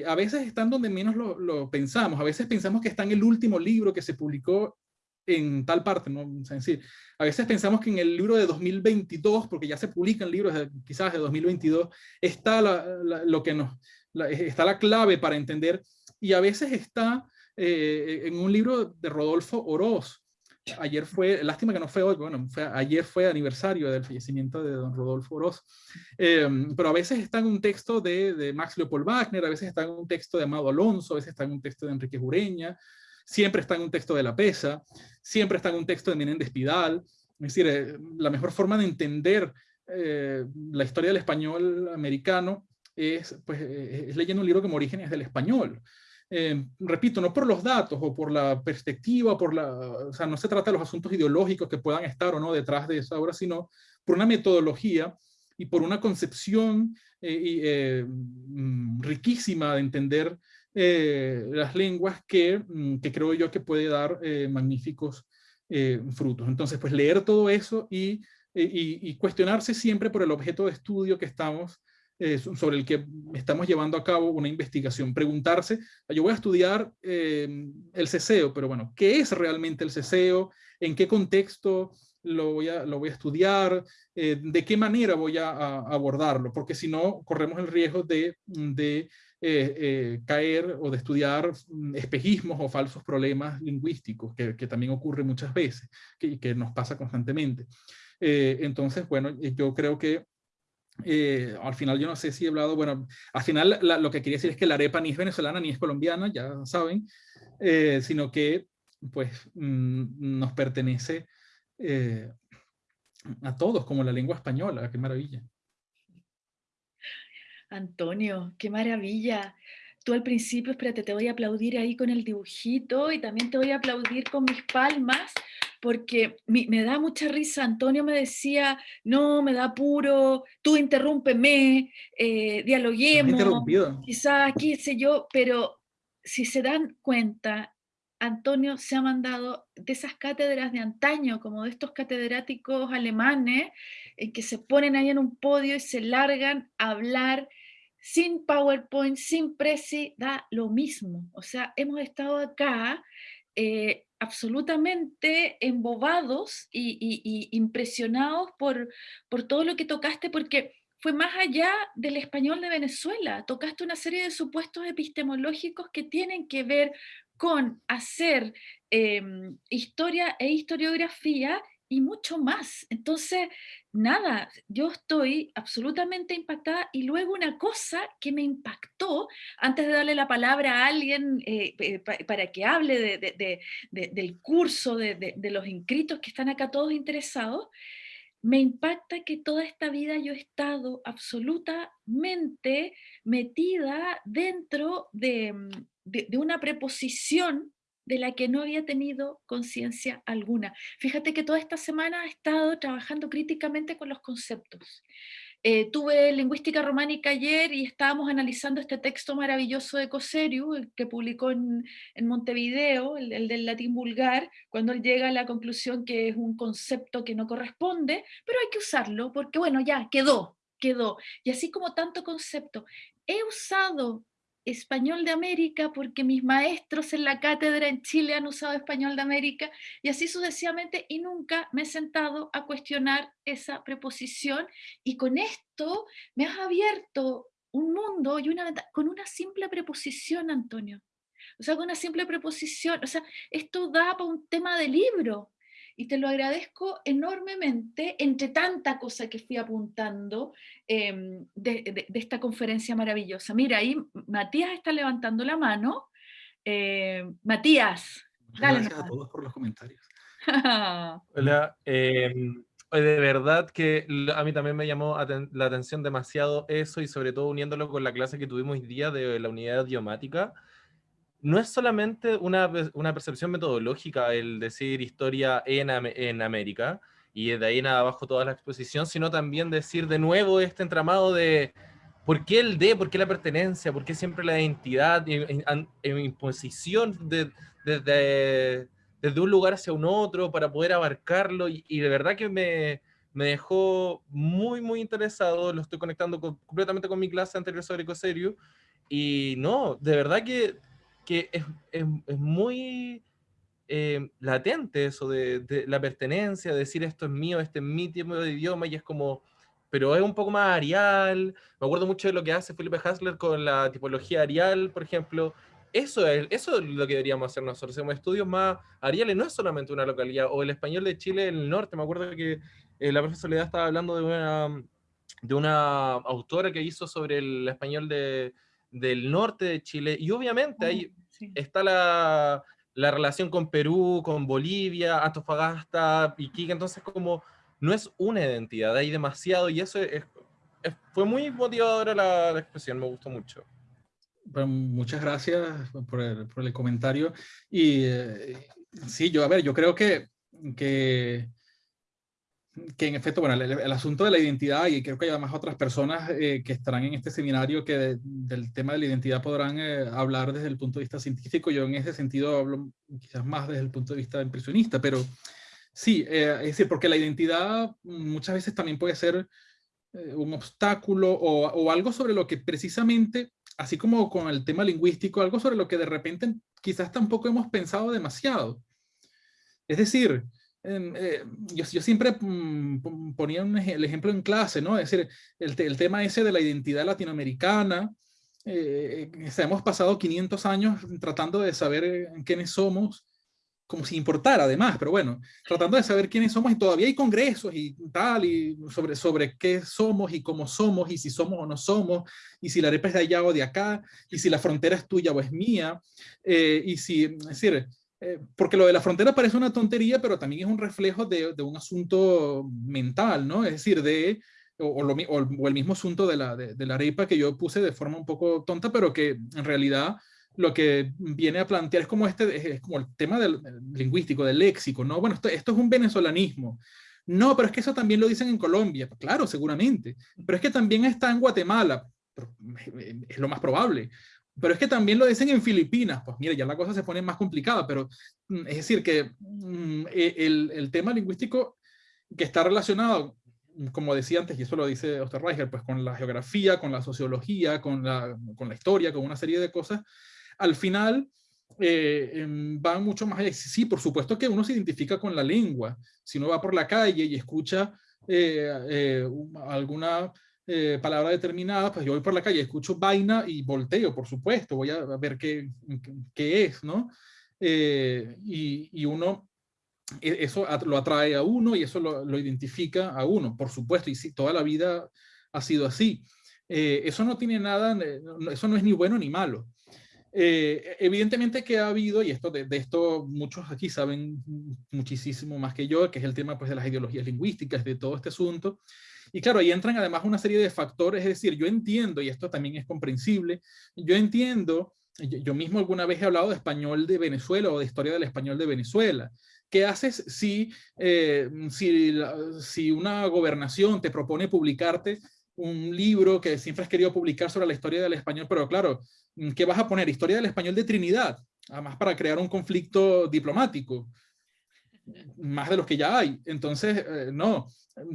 A veces están donde menos lo, pensamos, a veces pensamos que está en el último libro que se publicó en tal parte, ¿no? Es decir, a veces pensamos que en el libro de 2022, porque ya se publican libros quizás de 2022, está la, lo que nos, está la clave para entender, y a veces está eh, en un libro de Rodolfo Oroz. Ayer fue, lástima que no fue hoy, bueno, ayer fue aniversario del fallecimiento de don Rodolfo Oroz, eh, pero a veces está en un texto de, de Max Leopold Wagner, a veces está en un texto de Amado Alonso, a veces está en un texto de Enrique Jureña, siempre está en un texto de La Pesa, siempre está en un texto de Menéndez Pidal. Es decir, eh, la mejor forma de entender eh, la historia del español americano es, pues, eh, es leyendo un libro como Orígenes del Español. Repito, no por los datos o por la perspectiva, por la, o sea, no se trata de los asuntos ideológicos que puedan estar o no detrás de esa obra, sino por una metodología y por una concepción mm, riquísima de entender eh, las lenguas que, mm, que, creo yo que puede dar eh, magníficos eh, frutos. Entonces, pues leer todo eso y y, cuestionarse siempre por el objeto de estudio que estamos, sobre el que estamos llevando a cabo una investigación. Preguntarse, yo voy a estudiar el ceseo, pero bueno, ¿qué es realmente el ceseo? ¿En qué contexto lo voy a, lo voy a estudiar? ¿De qué manera voy a, abordarlo? Porque si no, corremos el riesgo de, de eh, eh, caer o de estudiar mm, espejismos o falsos problemas lingüísticos, que, también ocurre muchas veces, que, que nos pasa constantemente. Eh, entonces, bueno, yo creo que al final yo no sé si he hablado, bueno, al final lo que quería decir es que la arepa ni es venezolana ni es colombiana, ya saben, sino que pues mm, nos pertenece a todos, como la lengua española, qué maravilla. Antonio, qué maravilla. Tú al principio, espérate, te voy a aplaudir ahí con el dibujito y también te voy a aplaudir con mis palmas porque me, da mucha risa. Antonio me decía, no, me da puro, tú interrúmpeme, eh, dialoguemos, quizás, qué sé yo, pero si se dan cuenta, Antonio se ha mandado de esas cátedras de antaño, como de estos catedráticos alemanes, en que se ponen ahí en un podio y se largan a hablar sin PowerPoint, sin Prezi, da lo mismo. O sea, hemos estado acá eh, absolutamente embobados y, impresionados por, por todo lo que tocaste, porque fue más allá del español de Venezuela. Tocaste una serie de supuestos epistemológicos que tienen que ver con hacer em, historia e historiografía y mucho más. Entonces, nada, yo estoy absolutamente impactada y luego una cosa que me impactó, antes de darle la palabra a alguien eh, eh, para que hable del curso, de, los inscritos que están acá todos interesados, me impacta que toda esta vida yo he estado absolutamente metida dentro de, una preposición de la que no había tenido conciencia alguna. Fíjate que toda esta semana he estado trabajando críticamente con los conceptos. Eh, tuve lingüística románica ayer y estábamos analizando este texto maravilloso de Coseriu, que publicó en, Montevideo, el, del latín vulgar, cuando llega a la conclusión que es un concepto que no corresponde, pero hay que usarlo porque, bueno, ya quedó, quedó. Y así como tanto concepto, he usado español de América porque mis maestros en la cátedra en Chile han usado español de América y así sucesivamente y nunca me he sentado a cuestionar esa preposición y con esto me has abierto un mundo y una con una simple preposición, Antonio. O sea, con una simple preposición, o sea, esto da para un tema de libro, y te lo agradezco enormemente entre tanta cosa que fui apuntando em, de, esta conferencia maravillosa. Mira, ahí Matías está levantando la mano. Eh, Matías, dale. Gracias a todos por los comentarios. Hola, em, de verdad que a mí también me llamó la atención demasiado eso y sobre todo uniéndolo con la clase que tuvimos hoy día de la unidad idiomática no es solamente una, una, percepción metodológica el decir historia en, en América y de ahí en abajo toda la exposición, sino también decir de nuevo este entramado de por qué el D, por qué la pertenencia, por qué siempre la identidad en, imposición desde de, un lugar hacia un otro para poder abarcarlo y, de verdad que me, me, dejó muy, muy interesado, lo estoy conectando completamente con mi clase anterior sobre y no, de verdad que que es, es, es muy eh, latente eso de, de, la pertenencia, decir esto es mío, este es mi tipo de idioma, y es como, pero es un poco más arial. Me acuerdo mucho de lo que hace Felipe Hasler con la tipología arial, por ejemplo. Eso es, eso es lo que deberíamos hacer nosotros, hacemos estudios más ariales, no es solamente una localidad, o el español de Chile en el norte, me acuerdo que eh, la profesora Soledad estaba hablando de una, de una autora que hizo sobre el español de, del norte de Chile, y obviamente ahí está la, la, relación con Perú, con Bolivia, Antofagasta, Iquique, entonces como no es una identidad, hay demasiado, y eso es, fue muy motivadora la, la, expresión, me gustó mucho. Bueno, muchas gracias por el, por el comentario, y eh, sí, yo, a ver, yo creo que, que que en efecto, bueno, el, asunto de la identidad, y creo que hay además otras personas eh, que estarán en este seminario que del tema de la identidad podrán eh, hablar desde el punto de vista científico. Yo en ese sentido hablo quizás más desde el punto de vista impresionista, pero Sí, eh, es decir, porque la identidad muchas veces también puede ser eh, un obstáculo o, o, algo sobre lo que precisamente, así como con el tema lingüístico, algo sobre lo que de repente quizás tampoco hemos pensado demasiado. Es decir, eh, yo, yo, siempre mm, ponía el ejemplo en clase, ¿no? Es decir, el, el tema ese de la identidad latinoamericana, eh, hemos pasado 500 años tratando de saber quiénes somos, como si importara además, pero bueno, tratando de saber quiénes somos y todavía hay congresos y tal, y sobre, sobre qué somos y cómo somos y si somos o no somos, y si la arepa es de allá o de acá, y si la frontera es tuya o es mía, eh, y si, es decir, eh, porque lo de la frontera parece una tontería, pero también es un reflejo de, un asunto mental, ¿no? Es decir, de o, el mismo asunto de la, de, la arepa que yo puse de forma un poco tonta, pero que en realidad lo que viene a plantear es como, este, es como el tema del, lingüístico, del léxico, ¿no? Bueno, esto es un venezolanismo. No, pero es que eso también lo dicen en Colombia. Claro, seguramente. Pero es que también está en Guatemala. es lo más probable. Pero es que también lo dicen en Filipinas. Pues mira, ya la cosa se pone más complicada, pero mm, es decir que mm, e, el, el tema lingüístico que está relacionado como decía antes, y eso lo dice Osterreicher, pues con la geografía, con la sociología, con la, con la historia, con una serie de cosas, al final eh, em, van mucho más allá. Sí, por supuesto que uno se identifica con la lengua. Si uno va por la calle y escucha eh, eh, alguna palabra determinada, pues yo voy por la calle, escucho vaina y volteo, por supuesto, voy a ver qué, qué es, ¿no? y, y uno e, eso lo atrae a uno y eso lo, identifica a uno, por supuesto, y sí, toda la vida ha sido así. Eh, eso no tiene nada, eso no es ni bueno ni malo. Eh, evidentemente que ha habido, y esto de, esto muchos aquí saben muchísimo más que yo, que es el tema pues, de las ideologías lingüísticas, de todo este asunto. Y claro, ahí entran además una serie de factores, es decir, yo entiendo, y esto también es comprensible, yo entiendo, yo mismo alguna vez he hablado de español de Venezuela o de historia del español de Venezuela, ¿Qué haces si, eh, si, si, una gobernación te propone publicarte un libro que siempre has querido publicar sobre la historia del español, pero claro, ¿qué vas a poner? Historia del español de Trinidad, además para crear un conflicto diplomático, más de los que ya hay. Entonces, eh, no,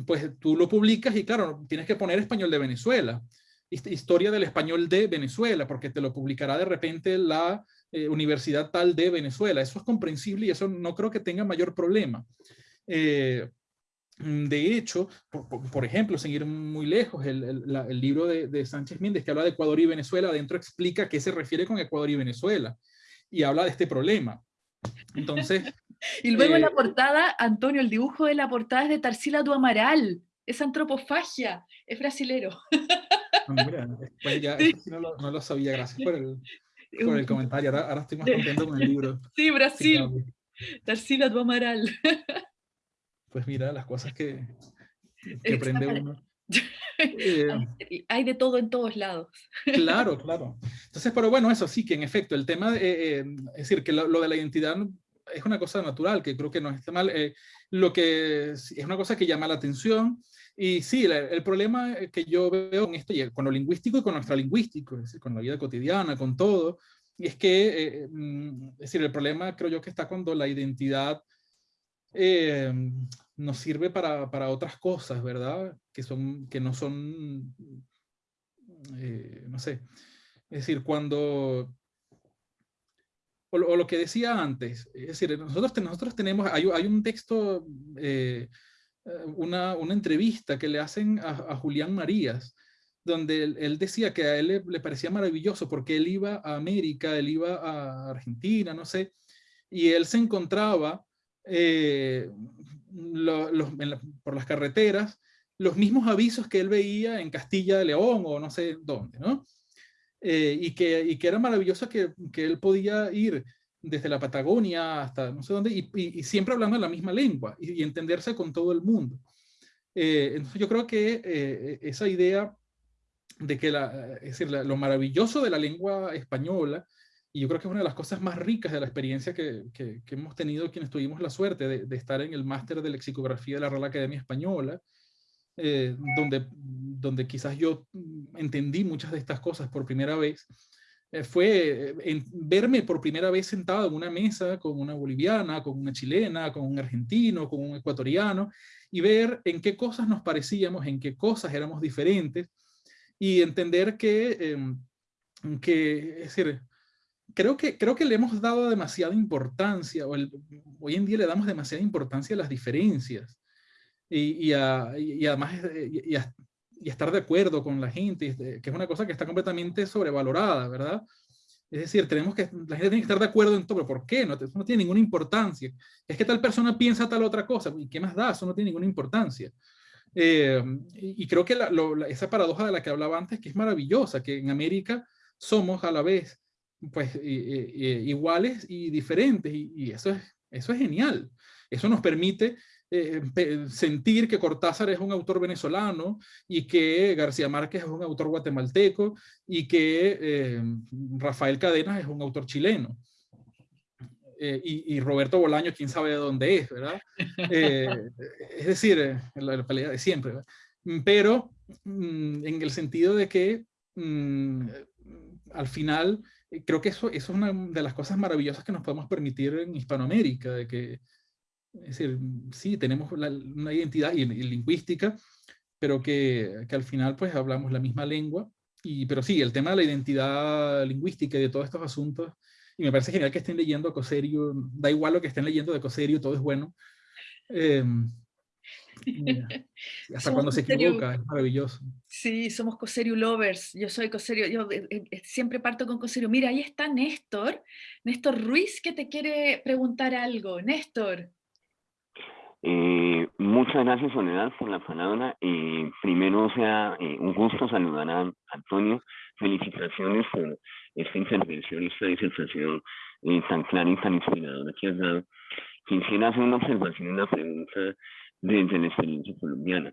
pues tú lo publicas y claro, tienes que poner español de Venezuela, historia del español de Venezuela, porque te lo publicará de repente la eh, universidad tal de Venezuela. Eso es comprensible y eso no creo que tenga mayor problema. Eh, de hecho, por, ejemplo, seguir muy lejos, el, libro de, Sánchez Méndez que habla de Ecuador y Venezuela, adentro explica qué se refiere con Ecuador y Venezuela y habla de este problema. Entonces... y luego en la eh, portada, Antonio, el dibujo de la portada es de Tarsila du Amaral, es antropofagia, es brasilero. Ah, pues ya, no, lo, no, lo, sabía, gracias por el, con el comentario. Ahora, estoy más contento con el libro. Sí, Brasil. Tarsila do Amaral. Pues mira, las cosas que, que aprende uno. Eh, Hay de todo en todos lados. Claro, claro. Entonces, pero bueno, eso sí, que en efecto, el tema, eh, es decir, que lo, de la identidad es una cosa natural, que creo que no está mal. Eh, lo que es una cosa que llama la atención, y sí, el, problema que yo veo con esto, con lo lingüístico y con nuestra lingüístico, es decir, con la vida cotidiana, con todo, y es que, eh, mm, es decir, el problema creo yo que está cuando la identidad eh, nos sirve para, para, otras cosas, ¿verdad? Que, son, que no son, eh, no sé, es decir, cuando, o, lo que decía antes, es decir, nosotros, nosotros tenemos, hay, hay un texto eh, una, una, entrevista que le hacen a, Julián Marías, donde él, decía que a él le, parecía maravilloso porque él iba a América, él iba a Argentina, no sé, y él se encontraba eh, por las carreteras los mismos avisos que él veía en Castilla de León o no sé dónde, ¿no? Eh, y, que, y que era maravilloso que, que él podía ir desde la Patagonia hasta no sé dónde, y, siempre hablando la misma lengua y, entenderse con todo el mundo. Eh, entonces yo creo que eh, esa idea de que la, es decir, lo maravilloso de la lengua española, y yo creo que es una de las cosas más ricas de la experiencia que, que, hemos tenido quienes tuvimos la suerte de, de estar en el máster de lexicografía de la Real Academia Española, eh, donde, donde quizás yo entendí muchas de estas cosas por primera vez, eh, fue en verme por primera vez sentado en una mesa con una boliviana, con una chilena, con un argentino, con un ecuatoriano, y ver en qué cosas nos parecíamos, en qué cosas éramos diferentes, y entender que, em, que es decir, creo que, creo que le hemos dado demasiada importancia, o hoy en día le damos demasiada importancia a las diferencias, y, y, además y, y, estar de acuerdo con la gente, que es una cosa que está completamente sobrevalorada, ¿verdad? Es decir, tenemos que, la gente tiene que estar de acuerdo en todo, pero ¿por qué? No, eso no tiene ninguna importancia. Es que tal persona piensa tal otra cosa, ¿y qué más da? Eso no tiene ninguna importancia. Eh, y, creo que esa paradoja de la que hablaba antes, que es maravillosa, que en América somos a la vez pues iguales y diferentes, y, eso, es, eso es genial. Eso nos permite eh, sentir que Cortázar es un autor venezolano y que García Márquez es un autor guatemalteco y que eh, Rafael Cadenas es un autor chileno. Eh, y, Roberto Bolaño, quién sabe de dónde es, ¿verdad? es decir, la, pelea de siempre, Pero mm, en el sentido de que mm, al final creo que eso, eso, es una de las cosas maravillosas que nos podemos permitir en Hispanoamérica, de que es decir, sí, tenemos una identidad y, lingüística, pero que, que, al final pues hablamos la misma lengua. Y, pero sí, el tema de la identidad lingüística y de todos estos asuntos, y me parece genial que estén leyendo a Coserio, da igual lo que estén leyendo de Coserio, todo es bueno. Eh, hasta cuando se equivoca, es maravilloso. Sí, somos Coserio lovers. Yo soy Coserio, yo eh, eh, siempre parto con Coserio. Mira, ahí está Néstor, Néstor Ruiz, que te quiere preguntar algo. Néstor. Eh, muchas gracias Soledad por la palabra. Eh, primero, sea, eh, un gusto saludar a Antonio. Felicitaciones por esta intervención, esta disertación eh, tan clara y tan inspiradora que has dado. Quisiera hacer una observación y una pregunta desde la experiencia colombiana.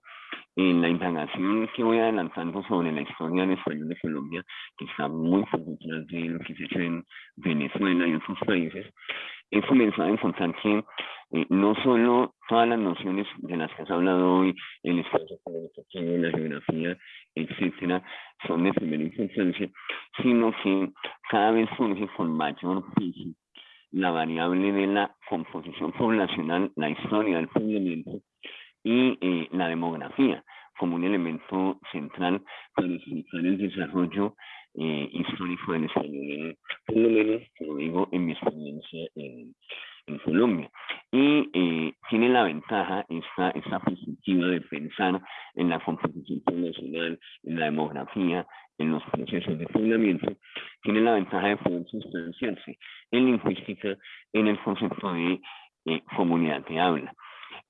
En la indagación que voy adelantando sobre la historia del español de Colombia, que está muy por detrás de lo que se hecho en Venezuela y otros países, he comenzado a encontrar que eh, no solo todas las nociones de las que has hablado hoy, el espacio comunicativo, la geografía, etcétera, son de primera importancia, sino que cada vez surge con mayor peso la variable de la composición poblacional, la historia del poblamiento y eh, la demografía como un elemento central para explicar el desarrollo eh, histórico del español, por lo menos, como digo, en mi experiencia en, en Colombia. Y eh, tiene la ventaja, esta, esta perspectiva de pensar en la composición poblacional, en la demografía, en los procesos de poblamiento, tiene la ventaja de poder sustanciarse en lingüística en el concepto de eh, comunidad de habla.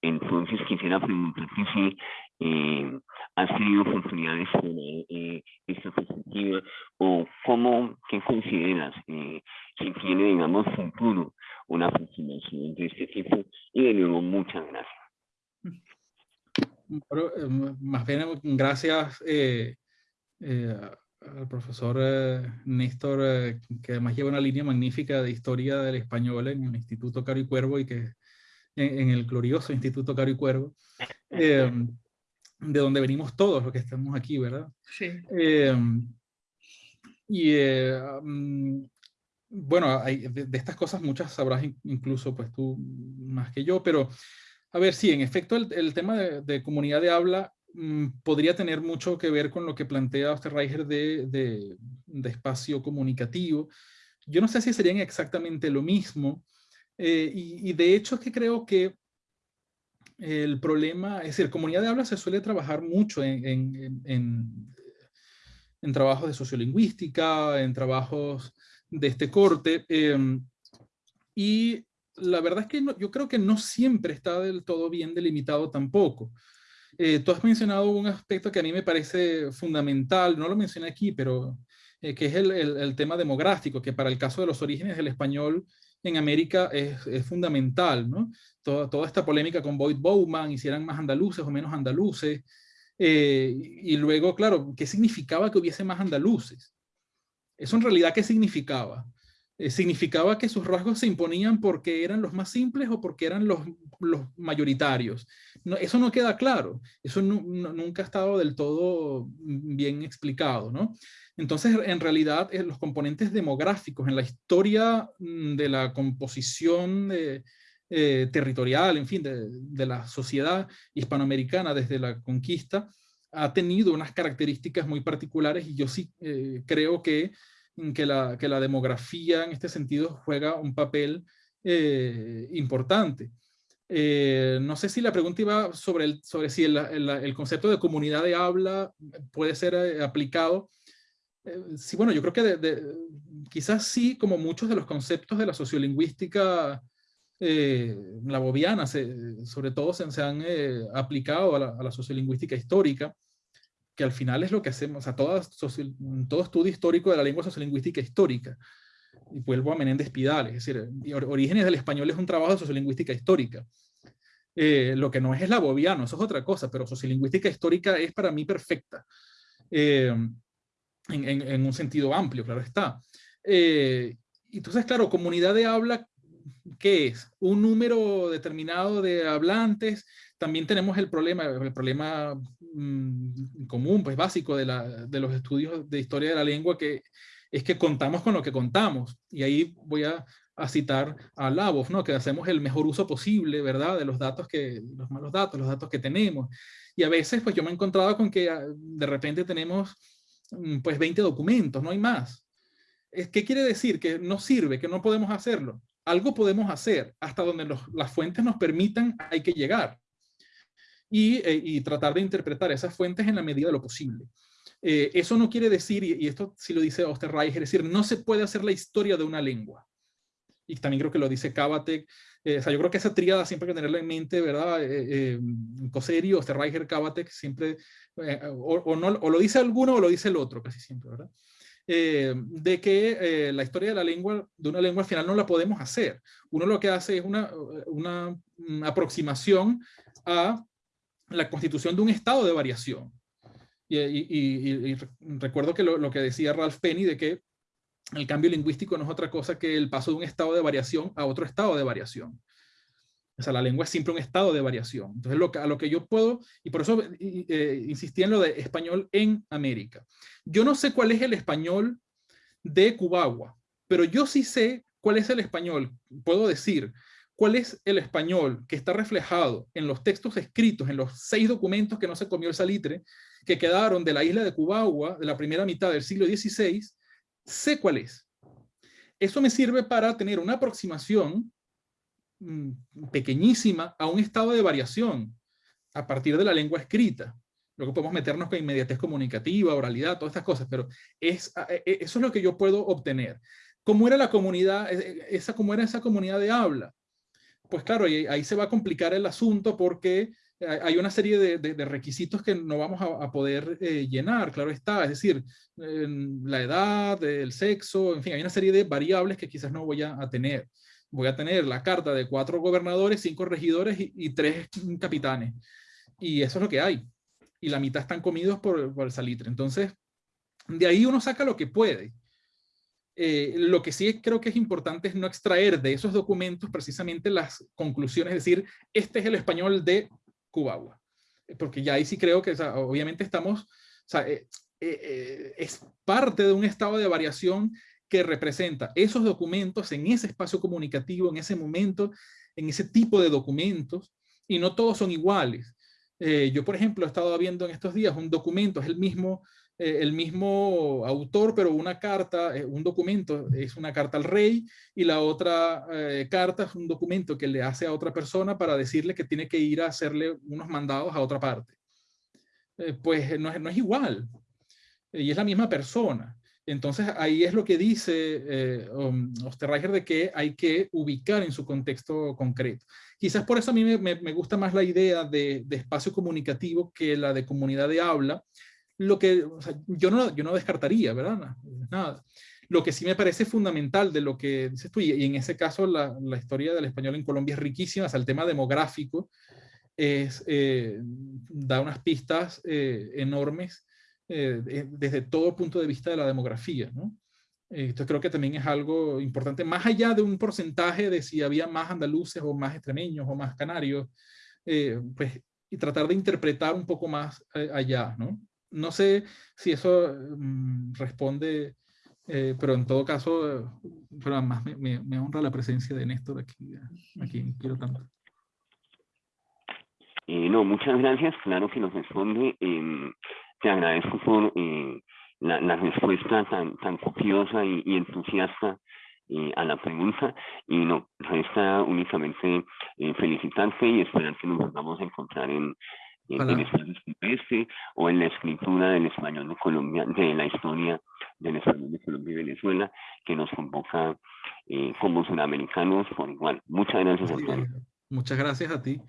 Entonces quisiera preguntarte si eh, has tenido oportunidades de eh, esta perspectiva o cómo, qué consideras eh, si tiene, digamos, futuro una aproximación de este tipo y de nuevo muchas gracias. Em, más bien, gracias eh, al profesor Néstor, que además lleva una línea magnífica de historia del español en el Instituto Caro y Cuervo y que en, el glorioso Instituto Caro y Cuervo. De donde venimos todos los que estamos aquí, ¿verdad? Sí. Em, y eh, bueno, hay, de, estas cosas muchas sabrás incluso pues tú más que yo, pero a ver, sí, en efecto el, el tema de, de, comunidad de habla mm, podría tener mucho que ver con lo que plantea Osterreicher de, de, de espacio comunicativo. Yo no sé si serían exactamente lo mismo, eh, y, y, de hecho es que creo que el problema, es decir, comunidad de habla se suele trabajar mucho en, en, en, trabajos de sociolingüística, en trabajos de este corte, em, y la verdad es que yo creo que no siempre está del todo bien delimitado tampoco. Eh, tú has mencionado un aspecto que a mí me parece fundamental, no lo mencioné aquí, pero eh, que es el, el, tema demográfico, que para el caso de los orígenes del español en América es, fundamental, ¿no? Toda, toda, esta polémica con Boyd Bowman, y si eran más andaluces o menos andaluces, eh, y luego, claro, ¿qué significaba que hubiese más andaluces? Eso en realidad, ¿qué significaba? eh, significaba que sus rasgos se imponían porque eran los más simples o porque eran los, los mayoritarios. Eso no queda claro, eso nunca ha estado del todo bien explicado. ¿no? Entonces, en realidad, eh, los componentes demográficos en la historia mm, de la composición eh, territorial, en fin, de, de, la sociedad hispanoamericana desde la conquista, ha tenido unas características muy particulares y yo sí creo que que la, que la demografía en este sentido juega un papel eh, importante. Eh, no sé si la pregunta iba sobre, el, sobre si el, el, concepto de comunidad de habla puede ser eh, sí, bueno, yo creo que quizás sí, como muchos de los conceptos de la sociolingüística la bobiana, sobre todo se, han aplicado a la, la, sociolingüística histórica que al final es lo que hacemos, todo, todo estudio histórico de la lengua sociolingüística histórica. Y vuelvo a Menéndez Pidal, es decir, Orígenes del Español es un trabajo de sociolingüística histórica. Eh, lo que no es es la bobiano, eso es otra cosa, pero sociolingüística histórica es para mí perfecta. Eh, en, en, un sentido amplio, claro está. Eh, entonces, claro, comunidad de habla, ¿qué es? Un número determinado de hablantes. También tenemos el problema, el problema Mm, común, pues básico de, la, de, los estudios de historia de la lengua, que es que contamos con lo que contamos. Y ahí voy a, a citar a Labov, ¿no? que hacemos el mejor uso posible, ¿verdad? De los datos que, los malos datos, los datos que tenemos. Y a veces, pues yo me he encontrado con que ah, de repente tenemos, pues 20 documentos, no hay más. ¿Qué quiere decir? Que no sirve, que no podemos hacerlo. Algo podemos hacer, hasta donde las fuentes nos permitan, hay que llegar. Eh, y, tratar de interpretar esas fuentes en la medida de lo posible. Eh, eso no quiere decir, y, esto sí lo dice Osterreich, es decir, no se puede hacer la historia de una lengua. Y también creo que lo dice Kabatek. Eh, o sea, yo creo que esa tríada siempre hay que tenerla en mente, ¿verdad? Eh, Cosseri, Osterreicher, Kabatek, siempre, o, no, o lo dice alguno o lo dice el otro, casi siempre, ¿verdad? de que la historia de la lengua, de una lengua al final no la podemos hacer. Uno lo que hace es una, una aproximación a la constitución de un estado de variación. Y, recuerdo que lo, que decía Ralph Penny de que el cambio lingüístico no es otra cosa que el paso de un estado de variación a otro estado de variación. O sea, la lengua es siempre un estado de variación. Entonces, lo a lo que yo puedo, y por eso eh, insistí en lo de español en América. Yo no sé cuál es el español de Cubagua, pero yo sí sé cuál es el español, puedo decir, ¿Cuál es el español que está reflejado en los textos escritos, en los seis documentos que no se comió el salitre, que quedaron de la isla de Cubagua, de la primera mitad del siglo XVI? Sé cuál es. Eso me sirve para tener una aproximación mm, pequeñísima a un estado de variación a partir de la lengua escrita. Luego podemos meternos con inmediatez comunicativa, oralidad, todas estas cosas, pero es, e, e, eso es lo que yo puedo obtener. ¿Cómo era la comunidad, e, esa, cómo era esa comunidad de habla? pues claro, ahí, se va a complicar el asunto porque hay una serie de, requisitos que no vamos a, poder eh, llenar, claro está, es decir, la edad, el sexo, en fin, hay una serie de variables que quizás no voy a, tener. Voy a tener la carta de cuatro gobernadores, cinco regidores y, tres capitanes. Y eso es lo que hay. Y la mitad están comidos por, el salitre. Entonces, de ahí uno saca lo que puede. Eh, lo que sí creo que es importante es no extraer de esos documentos precisamente las conclusiones, es decir, este es el español de Cubagua. Porque ya ahí sí creo que obviamente estamos, o sea, eh, eh, es parte de un estado de variación que representa esos documentos en ese espacio comunicativo, en ese momento, en ese tipo de documentos, y no todos son iguales. yo, por ejemplo, he estado viendo en estos días un documento, es el mismo eh, el mismo autor, pero una carta, eh, un documento es una carta al rey y la otra eh, carta es un documento que le hace a otra persona para decirle que tiene que ir a hacerle unos mandados a otra parte. pues no es, no es, igual y es la misma persona. Entonces ahí es lo que dice um, Osterreicher de que hay que ubicar en su contexto concreto. Quizás por eso a mí me, me gusta más la idea de, de, espacio comunicativo que la de comunidad de habla, lo que yo, no, yo no descartaría, ¿verdad? Nada. Lo que sí me parece fundamental de lo que dices tú, y, en ese caso la, la, historia del español en Colombia es riquísima, o sea, el tema demográfico es, eh, da unas pistas eh, enormes eh, desde todo punto de vista de la demografía, ¿no? Esto creo que también es algo importante, más allá de un porcentaje de si había más andaluces o más extremeños o más canarios, pues, y tratar de interpretar un poco más allá, ¿no? No sé si eso mm, responde, eh, pero en todo caso, pero además me, me, honra la presencia de Néstor aquí, aquí quiero tanto. no, muchas gracias, claro que nos responde. Em, te agradezco por la, la respuesta tan, tan copiosa y, entusiasta eh, a la pregunta y no, resta únicamente eh, felicitarte y esperar que nos volvamos a encontrar en, en, en este o en la escritura del español de Colombia, de la historia del español de Colombia y Venezuela que nos convoca eh, como sudamericanos por igual. Muchas gracias, Antonio. Muchas gracias a ti.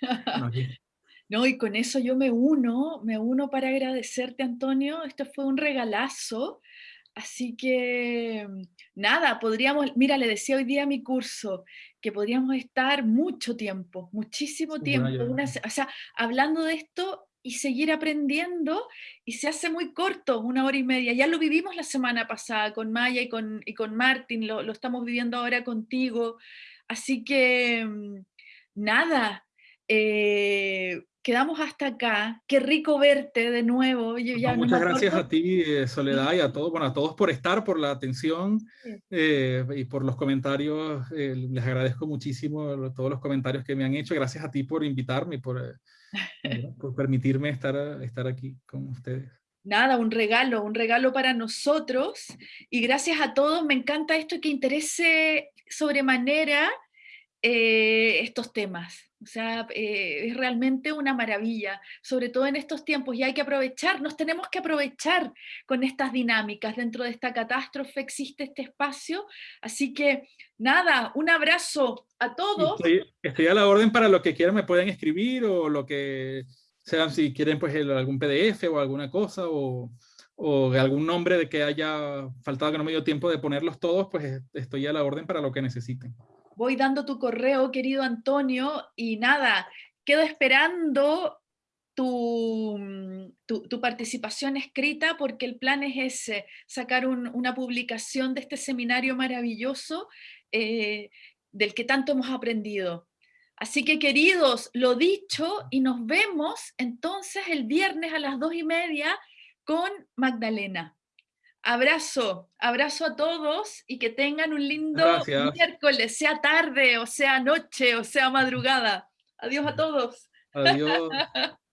No, y con eso yo me uno, me uno para agradecerte, Antonio. Esto fue un regalazo. Así que, nada, podríamos, mira, le decía hoy día a mi curso que podríamos estar mucho tiempo, muchísimo tiempo, o sea, hablando de esto y seguir aprendiendo y se hace muy corto, una hora y media. Ya lo vivimos la semana pasada con Maya y con, y con Martín, lo, lo estamos viviendo ahora contigo. Así que, mm, nada, eh, quedamos hasta acá. Qué rico verte de nuevo. muchas gracias a ti, eh, Soledad, y a todos, bueno, a todos por estar, por la atención eh, y por los comentarios. Eh, les agradezco muchísimo todos los comentarios que me han hecho. Gracias a ti por invitarme, por, por permitirme estar, estar aquí con ustedes. Nada, un regalo, un regalo para nosotros. Y gracias a todos. Me encanta esto que interese sobremanera estos temas. O sea, eh, es realmente una maravilla, sobre todo en estos tiempos, y hay que aprovechar, nos tenemos que aprovechar con estas dinámicas. Dentro de esta catástrofe existe este espacio, así que nada, un abrazo a todos. Estoy, a la orden para lo que quieran, me pueden escribir o lo que sean, si quieren pues algún PDF o alguna cosa o, o algún nombre de que haya faltado que no me dio tiempo de ponerlos todos, pues estoy a la orden para lo que necesiten voy dando tu correo, querido Antonio, y nada, quedo esperando tu, tu, participación escrita porque el plan es ese, sacar una publicación de este seminario maravilloso eh, del que tanto hemos aprendido. Así que queridos, lo dicho, y nos vemos entonces el viernes a las dos y media con Magdalena. Abrazo, abrazo a todos y que tengan un lindo miércoles, sea tarde, o sea noche, o sea madrugada. Adiós a todos. Adiós.